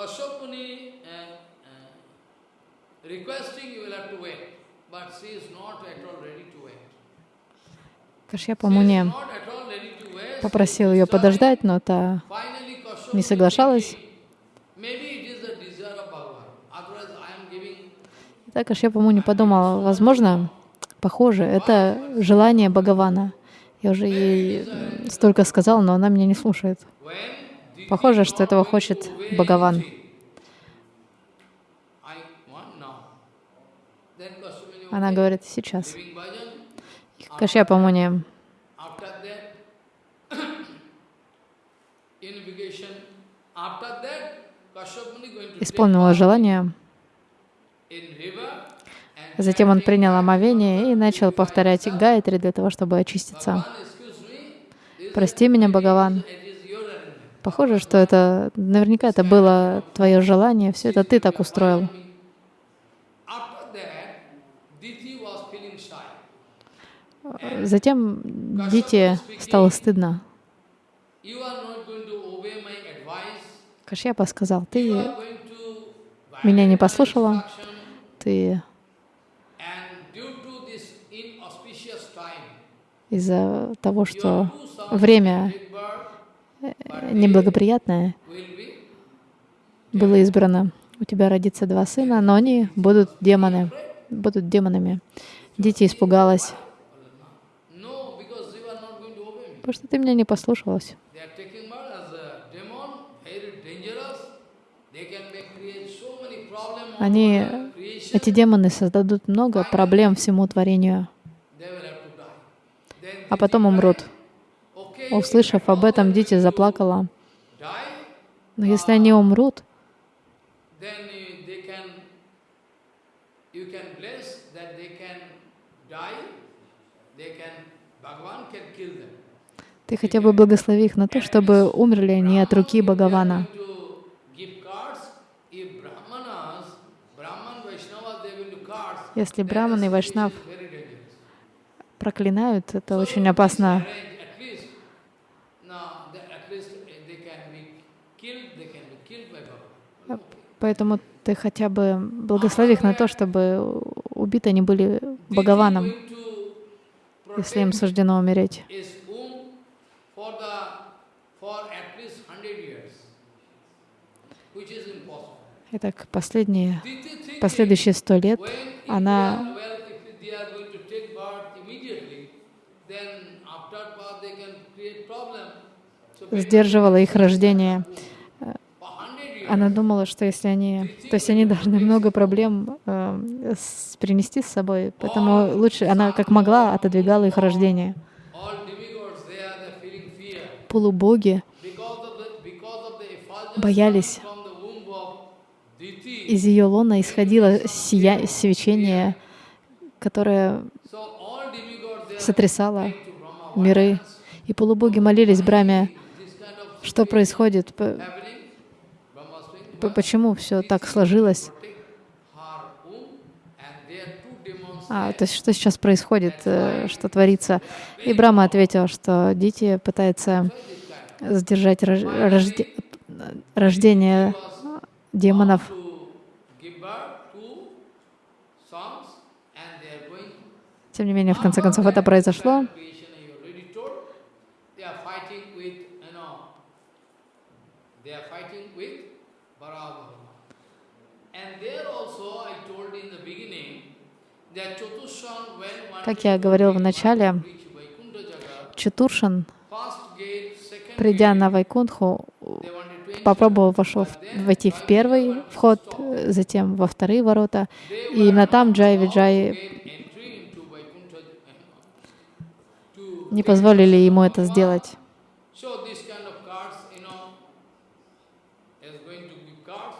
Kashyap Muni uh, uh, requesting you will have to wait, but she is not at all ready to wait. Кашьяпа Муни попросил ее подождать, но та не соглашалась. giving Так Кашьяпа Муни подумал, возможно, похоже, это желание Бхагавана. Я уже ей столько сказал, но она меня не слушает. Похоже, что этого хочет Бхагаван. Она говорит, сейчас. going to исполнила желание. Затем он принял омовение и начал повторять гайтри для того, чтобы очиститься. Прости меня, Бхагаван. it is your arrangement. Похоже, что это наверняка это было твое желание, все это ты так устроил. Затем Дите стало стыдно. Кашьяпа сказал, ты меня не послушала, ты из-за того, что время will give birth, э, неблагоприятное will be было избрано. У тебя родится два сына, но они будут демоны, будут демонами. Дити испугалась, потому что ты меня не послушалась. Они, эти демоны создадут много проблем всему творению, а потом умрут. Услышав об этом, Дити заплакала. Но если они умрут, ты хотя бы благослови их на то, чтобы умерли они от руки Бхагавана. Если браманы и вайшнав проклинают, это очень опасно. Arrange At least, no, the- at least uh, they can be killed, they can be killed by Bhagavan. Поэтому ты хотя бы благослови их на то, чтобы убиты они были Бхагаваном, если им суждено умереть. Итак, последние, последующие сто лет она сдерживала их рождение. Она думала, что если они, то есть они должны много проблем э, принести с собой, поэтому лучше она как могла отодвигала их рождение. Полубоги Боялись. из ее лона исходило сия, свечение, которое сотрясало миры. И полубоги молились Браме, что происходит, почему все так сложилось. А, то есть что сейчас происходит, э, что творится. И Брама ответил, что дети пытаются сдержать рож- рожде- рождение демонов. Тем не менее, в конце концов, это произошло. creation I already told. They are fighting with, you know, they are fighting with Varaha And there also I told in the beginning that Chatushan when one Как я говорил в начале, second придя на Вайкунху, попробовал вошел в- войти в первый вход, затем во вторые ворота. И именно там Джай Виджай to не позволили ему это сделать. Going to give cards,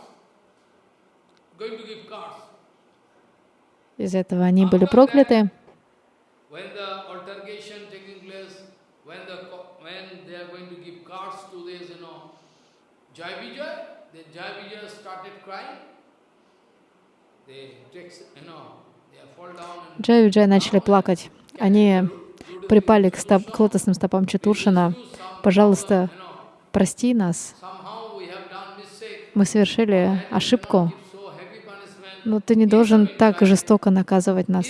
going to give cards. Из этого они были прокляты. Джай Виджай начали плакать. Они припали к, стоп- к лотосным стопам Четуршина. Пожалуйста, прости нас. Мы совершили ошибку, Give so heavy punishment. Но ты не должен так жестоко наказывать нас.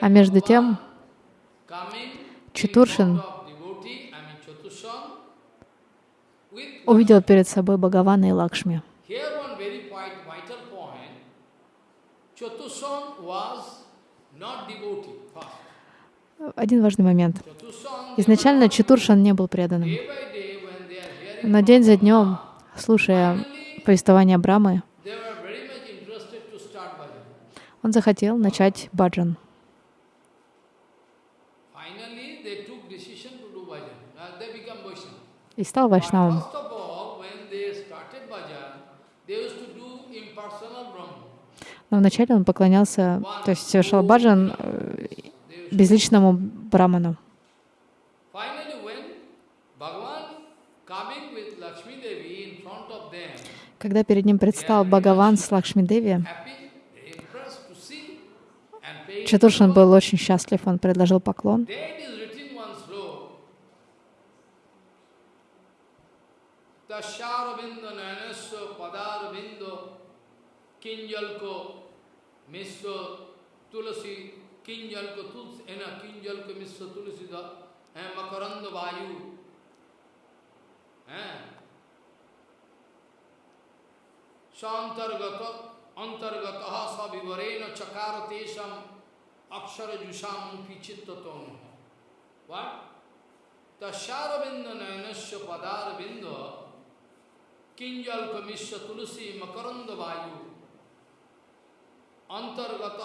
А между тем, Чатуршин увидел перед собой Бхагавана и Лакшми. Один важный момент. Изначально Четуршан не был преданным, day by day, when they are hearing, но день за днем, слушая повествование Брамы, он захотел начать баджан. Uh. И стал вайшнавом. Но вначале он поклонялся, то есть совершал баджан э, безличному браману. Finally, when Bhagavan coming with Lakshmi Devi in front of them, Когда перед ним предстал Бхагаван с Лакшми Деви, happy, they impressed to see and pay. Чатуршин был очень счастлив, он предложил поклон. It is written one sloka. Tashyaravinda nayanasya padaravindo kinjalko misya tulasi kinjalko tulsi ena kinjalko misya tulasi da eh, makaranda vayu eh शांतर्गत अंतर्गत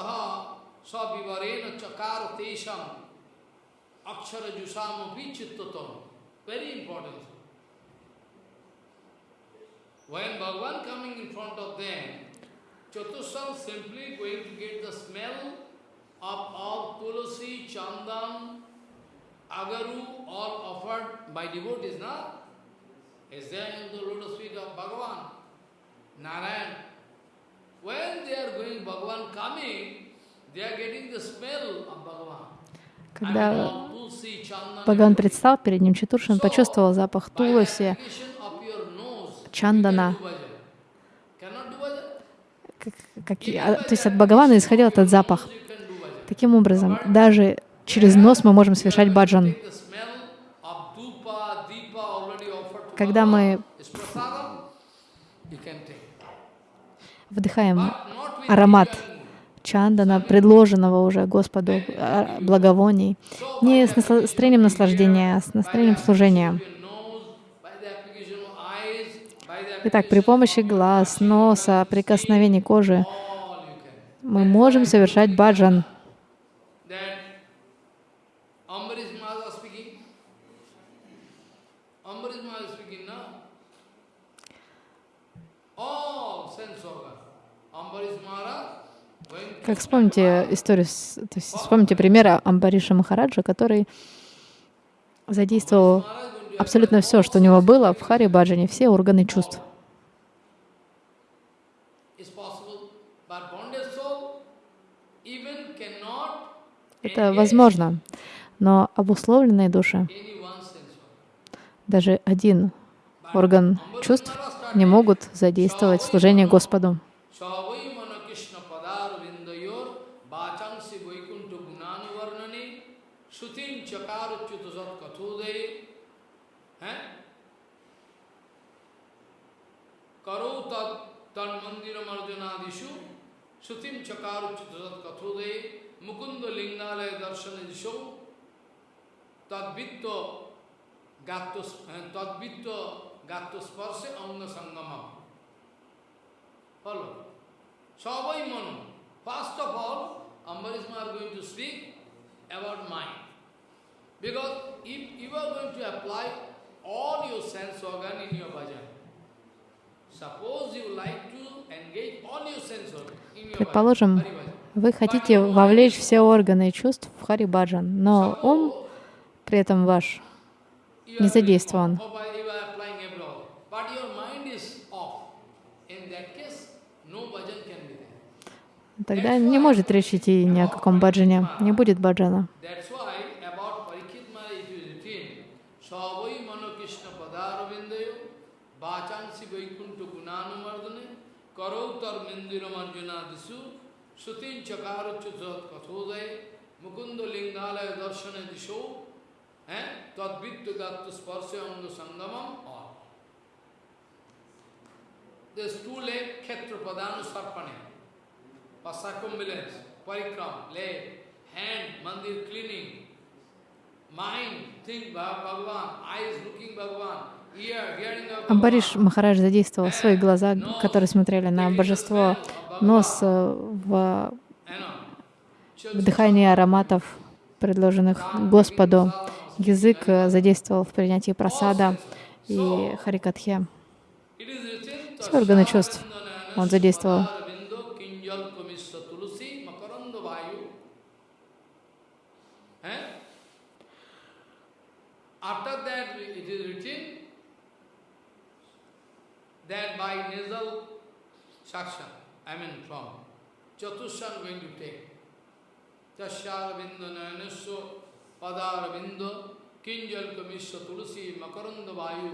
सविवरेण चकार तेषम अक्षर जुषाम चित्त What? Tashyaravinda nayanasya когда Бхагаван предстал перед ним, Чатуршин почувствовал запах by the туласи, application of your nose, Чандана. как- а, то есть от Бхагавана исходил этот запах. Таким образом, даже через нос мы можем совершать баджан. Когда мы вдыхаем аромат чандана, предложенного уже Господу а, благовоний, не с настроением наслаждения, а с настроением служения. Итак, при помощи глаз, носа, прикосновений кожи мы можем совершать баджан. Как вспомните историю, то есть вспомните примера Амбариша Махараджа, который задействовал абсолютно все, что у него было в Хари Баджане, все органы чувств. Это возможно, но обусловленные души, даже один орган чувств не могут задействовать служение Господу. Sutim chakaru kathude mukunda lingalaya darshana disho tadvitto gatto tadvitto gatto sparshe anga sangamam. Follow. Savai manu. First of all, Ambarisma are going to speak about mind. Because if you are going to apply all your sense organ in your bhajan, suppose you like to engage all your sense organ, Предположим, вы хотите вовлечь все органы чувств в Харибаджан, но ум при этом ваш не задействован. Тогда не может речь идти ни о каком баджане, не будет баджана. Karautar Mindira Marjuna Disu Sutin Chakaruchuzat Kathodaya Mukunda Lingalaya Darshana Disho Tadvittu Gattu Sparsya Anga Sangamam all. There's two leg Khetra Padanu Sarpane Pasakumbulance, Parikram, leg, hand, mandir cleaning, mind, think Bhagavan, eyes looking Bhagavan, Амбариш Махарадж задействовал свои глаза, которые смотрели на божество, нос э, в вдыхании ароматов, предложенных Господу, язык э, задействовал в принятии просада и харикатхе. Все органы чувств он задействовал. That by nasal suction, I mean from Chatushan going to take. Tasyaravinda nayanasya padaravinda kinjal kamisya tulsi makaranda vayu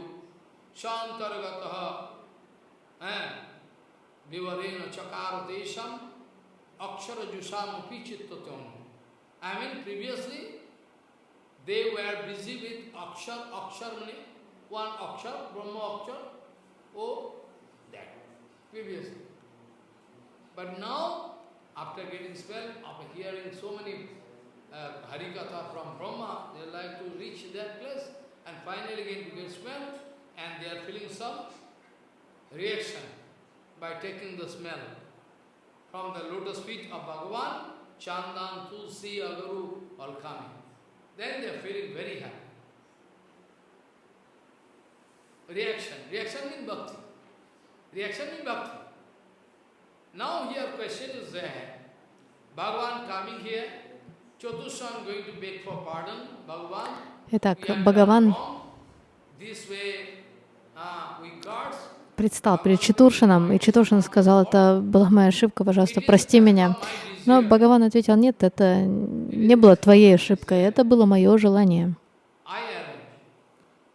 shantaragataha vivarena chakara desham akshara jusam pichittatam. I mean previously they were busy with akshar, akshar meaning one akshar, Brahma akshar, Oh, that, previously. But now, after getting spell, after hearing so many uh, Harikatha from Brahma, they like to reach that place and finally again to get smell and they are feeling some reaction by taking the smell from the lotus feet of Bhagavan, Chandan, Tulsi, Agaru, all coming. Then they are feeling very happy. reaction. Reaction means bhakti. Reaction means bhakti. Now here question is there. Bhagavan coming here, Chatushan going to beg for pardon. Bhagavan, Итак, Бхагаван предстал перед Читуршином, и Читуршин сказал, это была моя ошибка, пожалуйста, прости меня. Но Бхагаван ответил, нет, это не было твоей ошибкой, это было мое желание.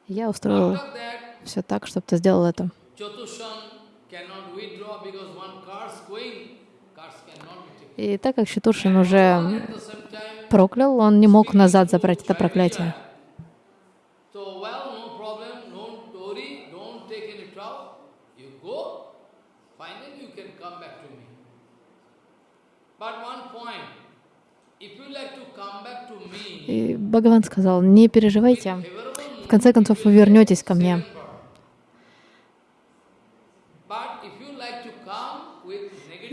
Я устроил все так, чтобы ты сделал это. И так как Чатуршин уже проклял, он не мог назад забрать это проклятие. И Бхагаван сказал, не переживайте, в конце концов вы вернетесь ко мне.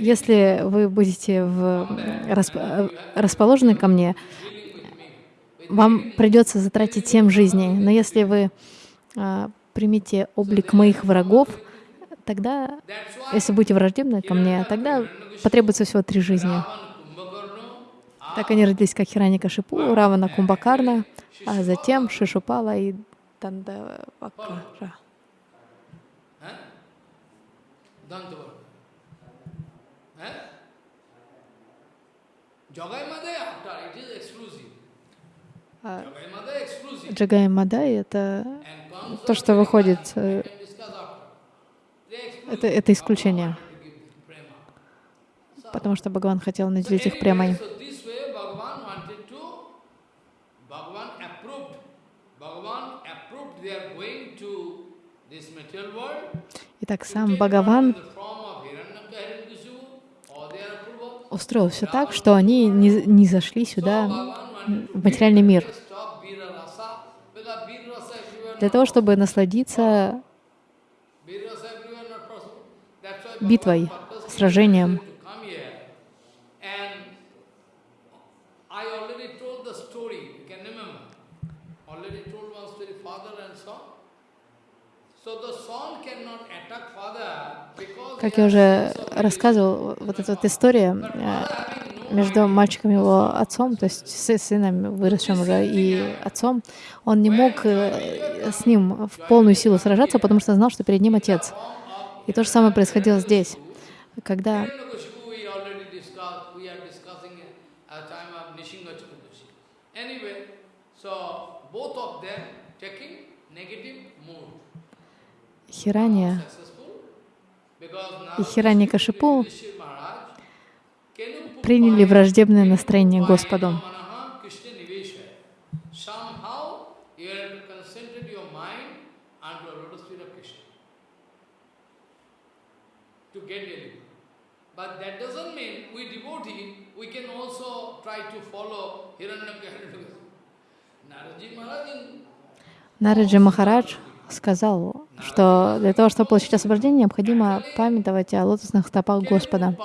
Если вы будете в, расп, расположены ко мне, вам придется затратить семь жизней. Но если вы а, примете облик моих врагов, тогда, если будете враждебны ко мне, тогда потребуется всего три жизни. Так они родились как Хираника Шипу, Равана Кумбакарна, а затем Шишупала и Дандавакара. Джагай Мадай — это And Kamsa, то, что выходит, э, это, это исключение, потому что Бхагаван хотел наделить их премой. Anyway, so this устроил все так, что они не, не зашли сюда в материальный мир. для того, чтобы насладиться битвой, сражением. to come here. And I already told the story, you can remember. Already told one story, father and son. So the son cannot attack father because Как я уже рассказывал, вот эта вот история э, между мальчиком и его отцом, то есть с сыном, выросшим уже, и отцом, он не мог э, с ним в полную силу сражаться, потому что знал, что перед ним отец. И то же самое происходило здесь. Когда. Хирания и Хираникашипу приняли враждебное настроение Господу. Нараджи Махарадж сказал, что для того, чтобы получить освобождение, необходимо памятовать о лотосных стопах Господа.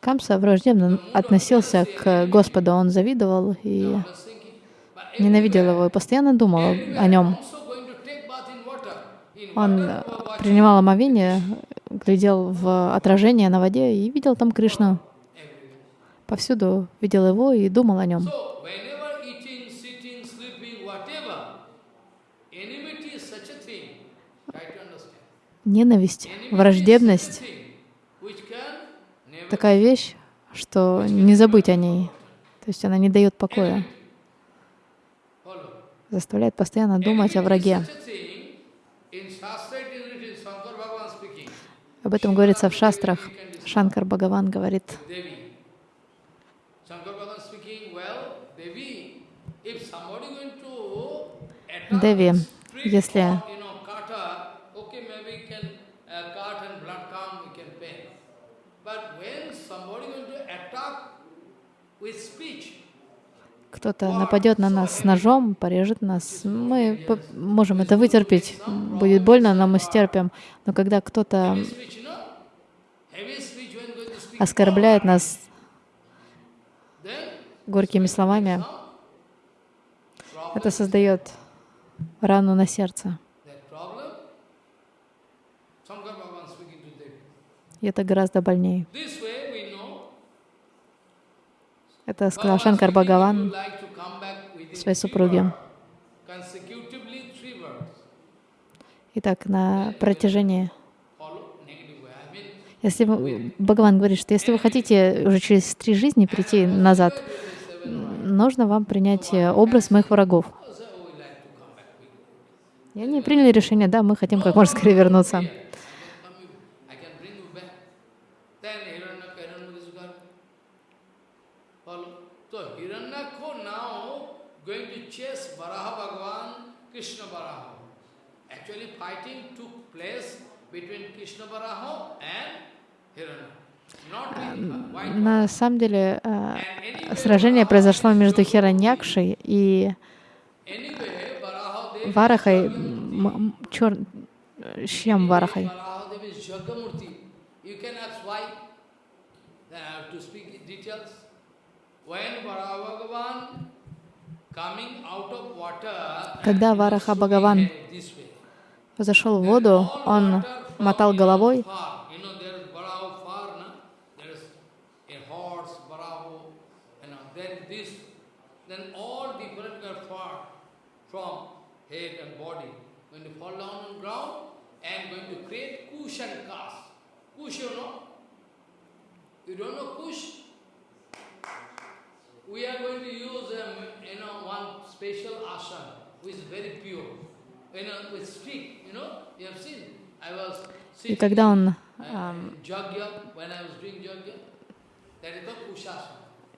Камса враждебно относился к Господу, он завидовал и ненавидел его и постоянно думал о нем. also going to take bath in water. In Он э, принимал омовение, глядел в отражение на воде и видел там Кришну. Повсюду видел его и думал о нем. Ненависть, враждебность такая вещь, что не забыть о ней. То есть она не дает покоя, заставляет постоянно думать о враге. Об этом говорится в шастрах. Шанкар Бхагаван говорит, Devi. Shankar Bhagavan speaking, well, Devi, if somebody going to attack Деви, street если or, you know, kata, okay, maybe can uh, cut and blood come, we can pay. But when somebody going to attack with speech, кто-то нападет на нас с ножом, порежет нас, мы можем это вытерпеть. Будет больно, но мы стерпим. Но когда кто-то оскорбляет нас горькими словами, это создает рану на сердце. И это гораздо больнее. This way we know Это сказал Шанкар Бхагаван своей супруге. Итак, на протяжении... Если Бхагаван говорит, что если вы хотите уже через три жизни прийти назад, нужно вам принять э, образ моих врагов. И они приняли решение, да, мы хотим как можно скорее вернуться. I can come you, I can bring you back. Then Hiranyaka, Hiranyakashipu, follow. So Hiranyakho now going to chase Varaha Bhagavan, Krishna Varaha. Actually fighting took place between Krishna Varaha and Hiranyaka. Not with white На самом деле э, сражение произошло между Хираньякшей и Варахой, м- м- чер... чем Варахой? Когда Вараха Бхагаван. Зашел в воду, он мотал головой? We are going to use, um, you know, one special asana, which is very pure. И когда он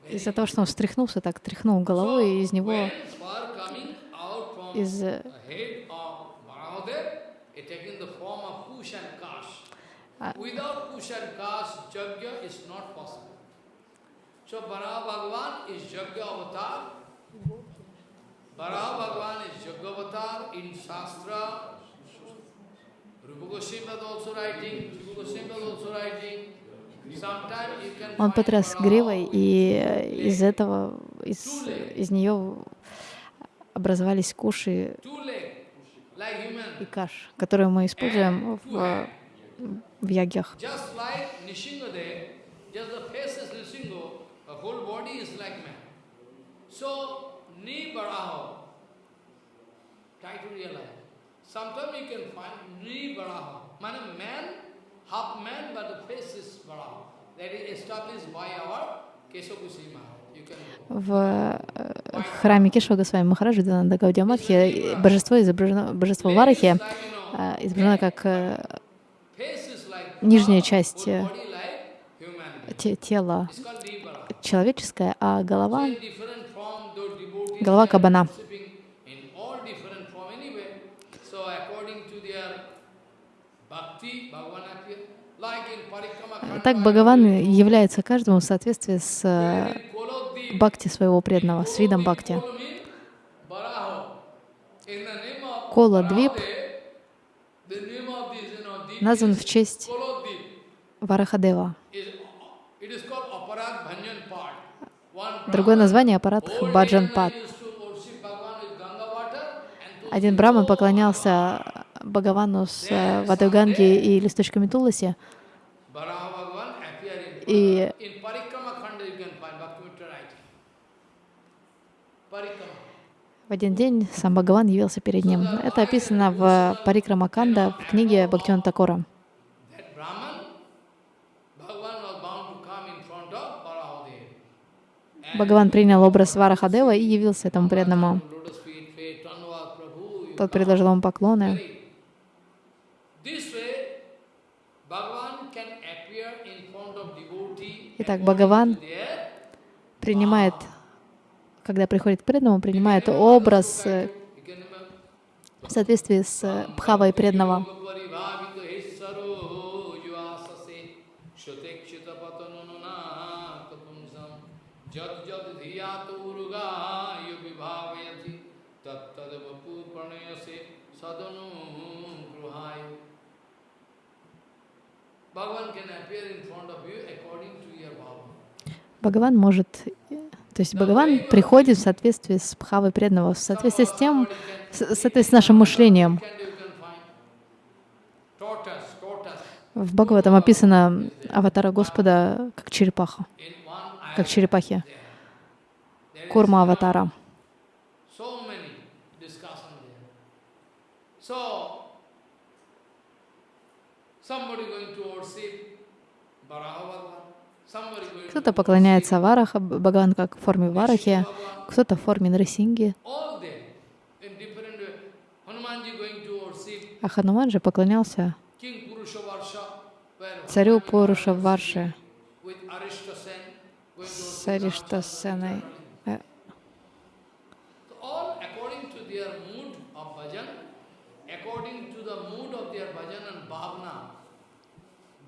из-за того, что он встряхнулся, так тряхнул головой, и из него, из. Ah. So Bhagavan is Jagya avatar. Он потряс гривой, и э, из этого, из, из нее образовались куши и каш, которые мы используем в, в ягьях. So, Ni Baraho, try to realize. Sometimes you can find Ni Baraho, man, man, half man, but the face is Baraho. That is established by our go. В э, храме Кешва Госвами Махараджи Дана Гаудиаматхи божество изображено, божество Варахи э, изображено как э, нижняя часть э, тела человеческое, а голова голова кабана. Так Бхагаван является каждому в соответствии с э, бхакти своего преданного, с видом бхакти. Kolo means Varaho. In the name Ganga water and to Один браман поклонялся Бхагавану с э, водой Ганги и листочками Туласи, и в один день сам Бхагаван явился перед ним. Это описано в Парикрамаканда в книге Бхактиван Такора. That Brahman, Bhagavan was bound to come in front of Varahadev. Бхагаван принял образ Варахадева и явился этому преданному. Тот предложил ему поклоны. Итак, Бхагаван принимает, когда приходит к преданному, принимает образ в соответствии с бхавой преданного. उर्गाय विभावयति तत्तद वपुर्पणयसे सदनु गृहाय Bhagavan can appear in front of you according to your bhava. Бхагаван может, э, то есть Бхагаван приходит в соответствии с бхавой преданного, в соответствии с тем, с, в соответствии с нашим мышлением. Can you can find tortoise, tortoise В Бхагаватам описано аватара Господа как черепаха, in one eye. как черепахи, There is курма аватара. Кто-то поклоняется Вараха, Бхагаван как в форме Варахи, кто-то в форме worship а Хануман же поклонялся царю Пуруша Варши с Ариштасеной. Э, So all according to their mood of bhajan, according to the mood of their bhajan and bhavana, desire, bhava, bhava, Bhagavan can appear. Narottam Thakur also writing in Kirtan, according to your bhava, what you are doing in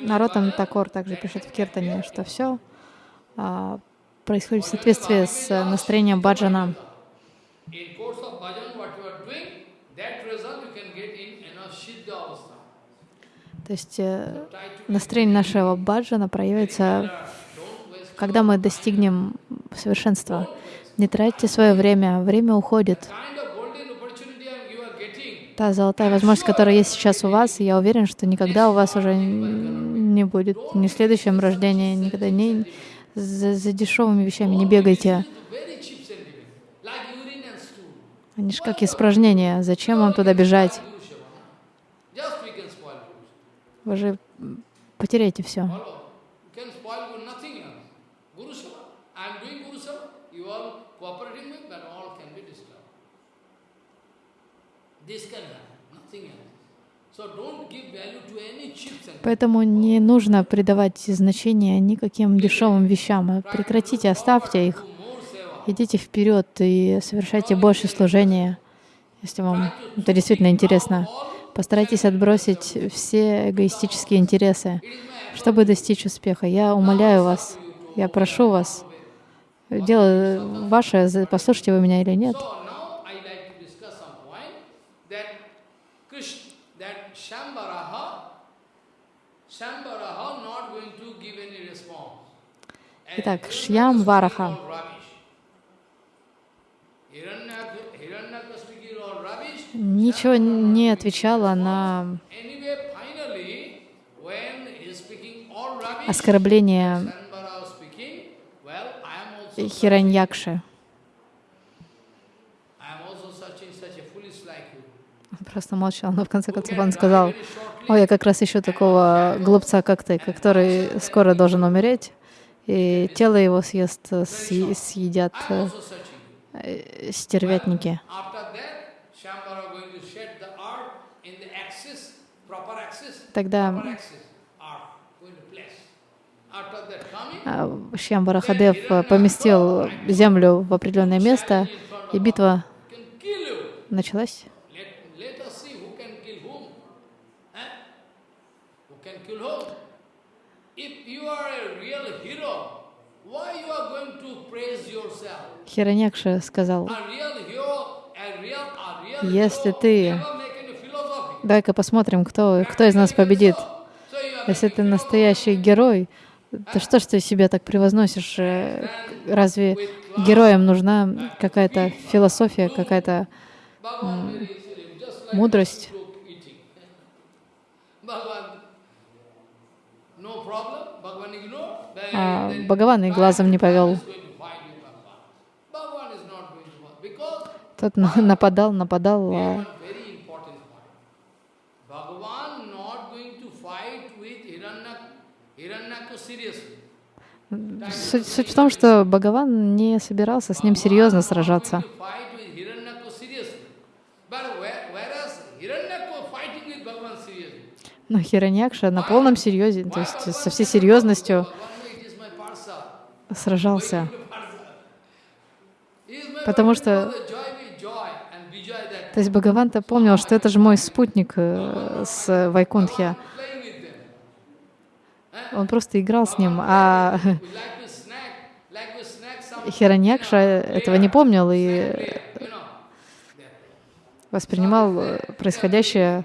Наротам Такор также пишет в Киртане, что все а, происходит в соответствии с настроением баджана. То есть э, настроение нашего баджана проявится, когда мы достигнем совершенства. Не тратьте свое время, время уходит. Та золотая возможность, которая есть сейчас у вас, я уверен, что никогда у вас уже не будет, ни в следующем рождении, никогда не за, за дешевыми вещами не бегайте. Они же как испражнения. Зачем вам туда бежать? Вы же потеряете все. Follow. You can spoil Guru, nothing else. Guru Seva. I am doing Guru Seva. You all cooperating with, but all can be disturbed. This can happen, nothing else. So don't give value to any cheap sentiment. Поэтому не нужно придавать значения никаким дешевым вещам. Прекратите, оставьте их. Идите вперед и совершайте больше служения, если вам это действительно интересно. Постарайтесь отбросить все эгоистические интересы, чтобы достичь успеха. Я умоляю вас, я прошу вас, дело ваше, послушайте вы меня или нет. So now I like to discuss some point that Krishna, that Shambharaha, Shambharaha not going to give any response. Итак, Шьям Вараха. ничего не отвечала на Anyway, finally, when he is speaking all rubbish, оскорбление Shambhara was speaking, well, I am also Хираньякши. I am also searching such a foolish like you. Он просто молчал, но в конце концов он сказал, «Ой, я как раз ищу такого глупца, как ты, который скоро должен умереть, и тело его съест, съ- съедят э, э, стервятники». Тогда а, Шьям Барахадев э, поместил землю в определенное место, и битва началась. Let, let us see who can kill whom. Eh? Who can kill whom? If you are a real hero, why you are going to praise yourself? Хираньякша сказал, Если ты- давай-ка посмотрим, кто, кто из нас победит. Если ты настоящий герой, то что ж ты себя так превозносишь? Э, Разве героям нужна какая-то философия, какая-то мудрость? А Бхагаван и глазом не повел. Тот на- нападал, нападал. А. Суть, суть в том, что Бхагаван не собирался с ним серьезно сражаться. Going to fight with Hiranyaku seriously. But where- whereas Hiranyaku fighting with Bhagavan seriously. Но Хираньякша на полном серьезе, то есть со всей серьезностью сражался. Потому что- То есть Бхагаван-то помнил, что это же мой спутник э, с Вайкунтхи. Он просто играл с ним, а Хираньякша этого не помнил и воспринимал происходящее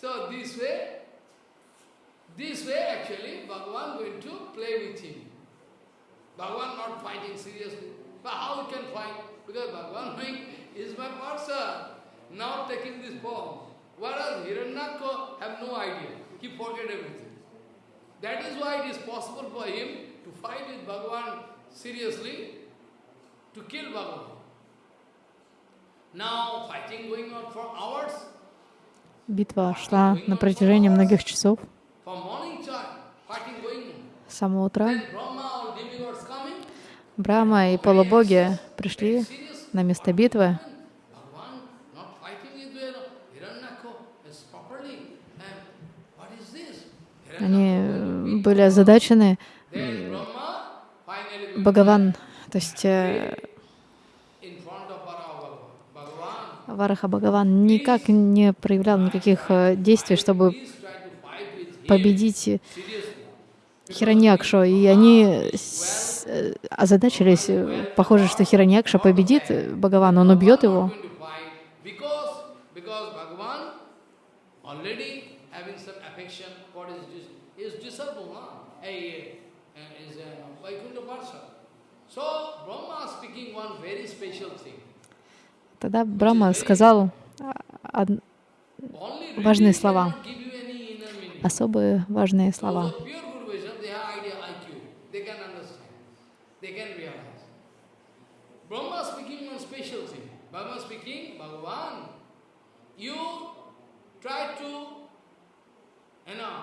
So this way, this way actually, Bhagavan going to play with him. Bhagavan not fighting seriously. But how he can fight? Because Bhagavan is my person. Now taking this form. Whereas Hiranyaka have no idea. He forget everything. That is why it is possible for him to fight with Bhagavan seriously, to kill Bhagavan. Now fighting going on for hours, Битва шла на протяжении многих часов с самого утра. Брахма и полубоги пришли на место битвы. Они были озадачены. Бхагаван, то есть э, in front of Bhagavan. Bhagavan, Вараха Бхагаван никак не проявлял никаких э, действий, чтобы победить. Хираньякшу. И они э, озадачились. Похоже, что Хираньякша победит э, Бхагаван, он убьет его. Going to fight because because Bhagavan already having some affection for his dis- his disciple, no? Hey, uh, is a Vaikuntha person. So Brahma speaking one very special thing. Тогда Брахма сказал а, Важные слова. особые важные слова. of pure Guru vision, they have idea IQ. They can understand. They can realize. Brahma speaking one special thing. Brahma speaking, Bhagavan, you try to, you know,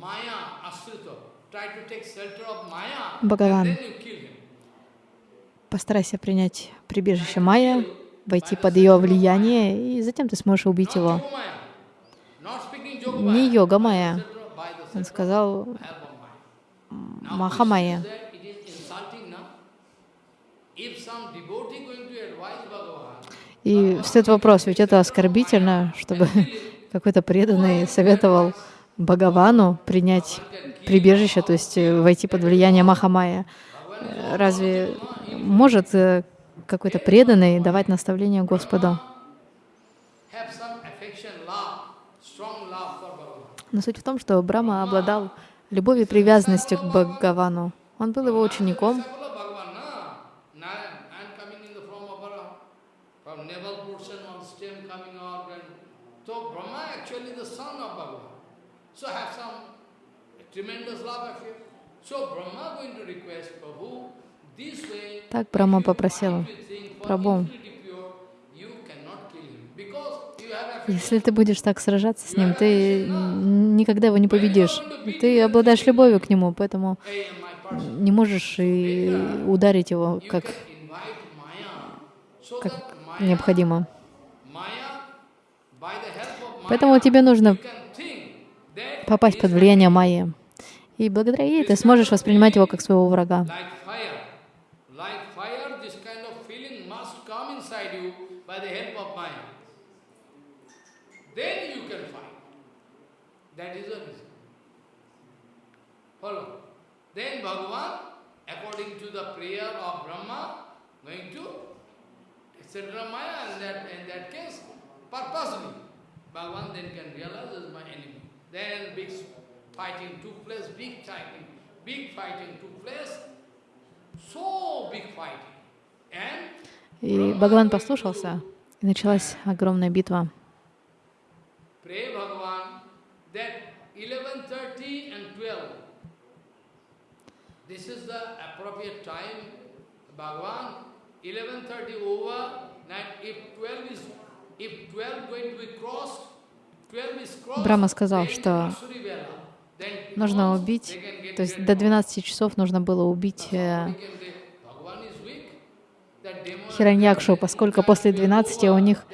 Maya, Asrita, try to take shelter of Maya, Bhagavan. and then you kill him. Постарайся принять прибежище Майя, войти под ее влияние, и затем ты сможешь убить его. Не йога Майя. Он сказал of help of Maya. Now, Маха Майя. this is that it is insulting, no? If some devotee going to advise Bhagavan, И встает вопрос, ведь это оскорбительно, чтобы какой-то преданный советовал Бхагавану принять прибежище, то есть э, войти под влияние Махамая. Разве может э, какой-то преданный давать наставление Господу? Но суть в том, что Брама обладал любовью и привязанностью к Бхагавану. Он был его учеником, tremendous love affair. So Brahma going to request Prabhu, Так Брахма попросил, affection. если ты будешь так сражаться с ним, ты никогда его не победишь. Ты обладаешь любовью к нему, поэтому не можешь и ударить его как, как необходимо. Поэтому тебе нужно попасть под влияние Майи. И благодаря ей ты сможешь воспринимать его как своего врага. like fire, like fire, this kind of feeling must come inside you by the help of Maya. Then you can fight. That is the reason. Follow. Then Bhagavan, according to the prayer of Brahma, going to etc. Maya, and that in that case, purposely, Bhagavan then can realize is my enemy. Then big fighting took place, big fighting, big fighting took place, so big fighting. And И Бхагаван послушался, и началась огромная битва. pray Bhagavan that 11.30 and 12, this is the appropriate time, Bhagavan, 11.30 over, if 12 is, if 12 going to be crossed, 12 is crossed, Брахма сказал, что нужно убить, то есть до of- 12 часов нужно было убить э, Хираньякшу, поскольку после 12 у них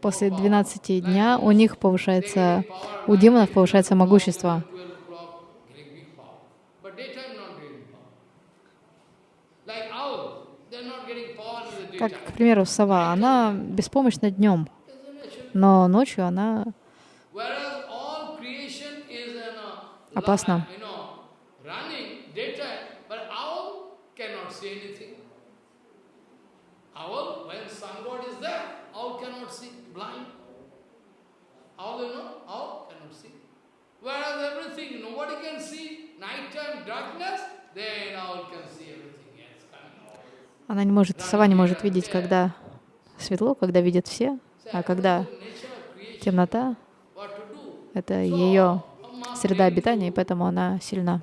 После 12 дня у них повышается, у демонов повышается могущество. 12 o'clock, getting big power. But daytime not getting power. Like owl, they're not getting power in the Как, к примеру, сова, она беспомощна днем, но ночью она Whereas all you know, owl cannot see. Whereas everything, nobody can see, nighttime darkness, then owl can see everything. Она не может, сова не может видеть, когда светло, когда видят все, а когда темнота, это ее среда обитания, и поэтому она сильна.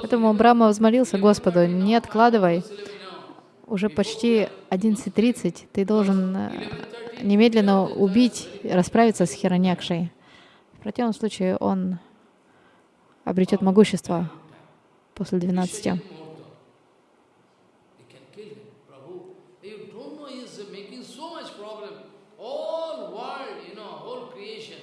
Поэтому Брахма взмолился Господу, не откладывай, уже почти 11.30, ты должен э, немедленно убить, расправиться с Хираньякшей. В противном случае он обретет могущество. после 12. Vishwajit Muhurta. You can kill him, Prabhu. You don't know he is making so much problem. All world, you know, whole creation,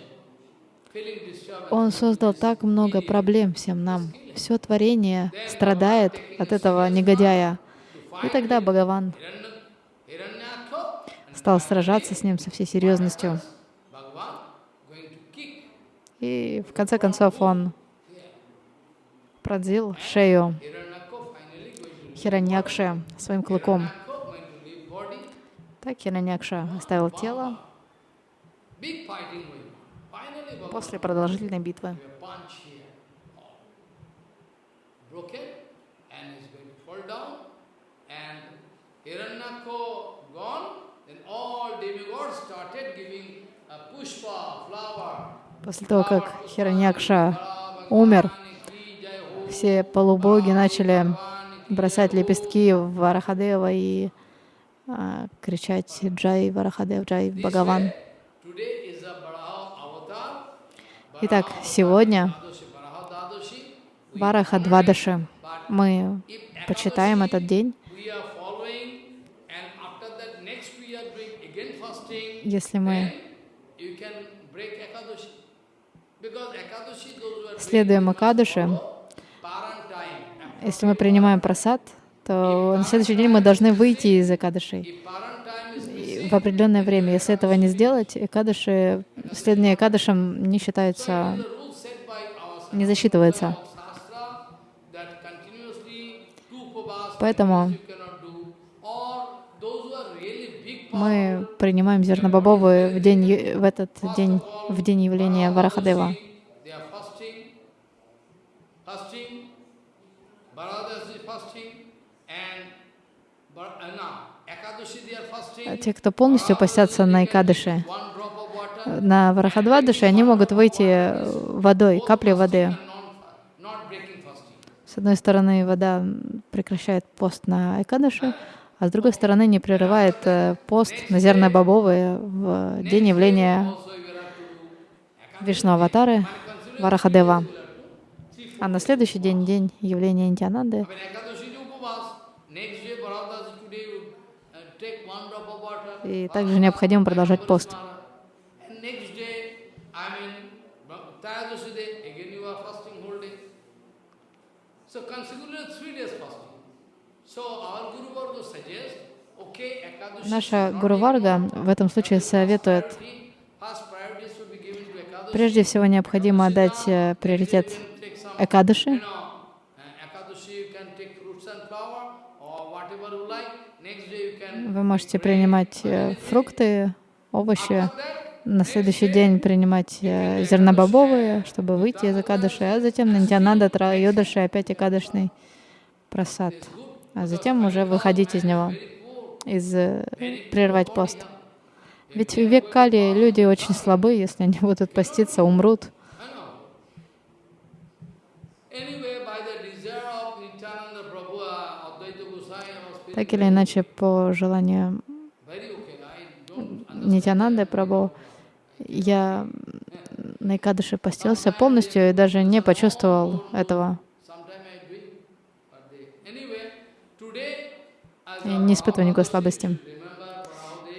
feeling disturbance. Он создал так много проблем всем нам. Все творение страдает от этого негодяя. И тогда Бхагаван стал сражаться с ним со всей серьезностью. И в конце концов он пронзил шею Хираньякше своим клыком. Так Хираньякша оставил тело после продолжительной битвы. После того, как Хираньякша умер, все полубоги начали бросать лепестки в Варахадева и а, кричать «Джай Варахадев, Джай Бхагаван». Today is a Baraha avatar. Итак, сегодня. Вараха Двадаши. Мы почитаем этот день. Если мы следуем time. если мы принимаем просад, то на следующий день мы должны выйти из Экадышей If Paran time is И в определенное время. Если этого не сделать, Экадыши, следование Экадышам не считается, не засчитывается. Поэтому мы принимаем зернобобовые в, день, в этот день, в день явления Варахадева. They are fasting, fasting, Bharadashi is fasting, and Bar- uh, no, Ekadashi they are fasting. Те, кто полностью постятся на water, на Варахадвадыше, они могут выйти э, водой, каплей воды. С одной стороны, вода прекращает пост на Экадыши, а с другой стороны, не прерывает э, пост на зернобобовые в день явления Вишну Аватары Варахадева. А на следующий день, день явления Интиананды, When Ekadashi is upavas, next day Bharadashi today you uh, take one drop of water. И также необходимо продолжать пост. Наша should not Гуру be Варга в этом случае советует, прежде всего необходимо отдать э, приоритет Экадыши. you know, uh, Ekadashi you can take fruits and flower or whatever you like. Next day you can Вы можете принимать э, фрукты, овощи, на следующий день принимать э, зернобобовые, чтобы выйти из Экадыши, а затем на Нитянанда Трайодаши опять Экадышный просад. А затем уже выходить из него, из, э, прервать пост. Ведь в век Кали люди очень слабы, если они будут поститься, умрут. I know. Anyway, by the desire of Nityananda Prabhu, uh, Advaita Gosai, I was feeling Так или иначе, по желанию Нитянанды Прабhu, я на Экадыши постился полностью и даже не почувствовал этого. a не испытываю никакой слабости.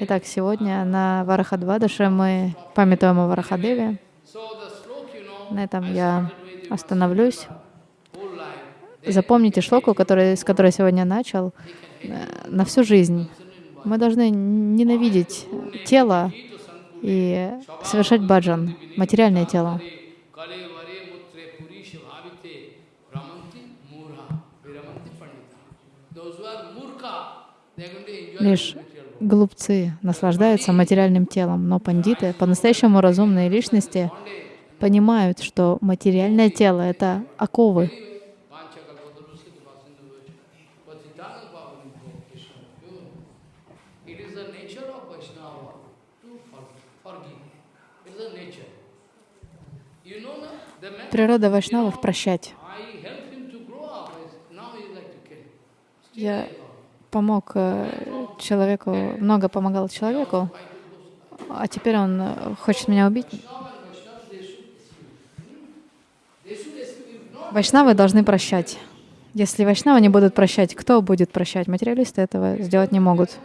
Итак, сегодня на Варахадвадаше мы памятуем о Варахадеве. На этом я остановлюсь. Запомните шлоку, который, с которой сегодня начал, на всю жизнь. Мы должны ненавидеть тело и совершать баджан, материальное тело. Лишь глупцы наслаждаются материальным телом, но пандиты, по-настоящему разумные личности, понимают, что материальное тело — это оковы. It is the nature of Vaishnava to for- forgive. It is the nature. You know, na, the man, Природа вайшнавов — прощать. I helped him to grow up. Now he is like to kill. Я помог э, человеку, много помогал человеку, а теперь он э, хочет меня убить. Вайшнавы должны прощать. Если вайшнавы не будут прощать, кто будет прощать? Материалисты этого сделать не могут.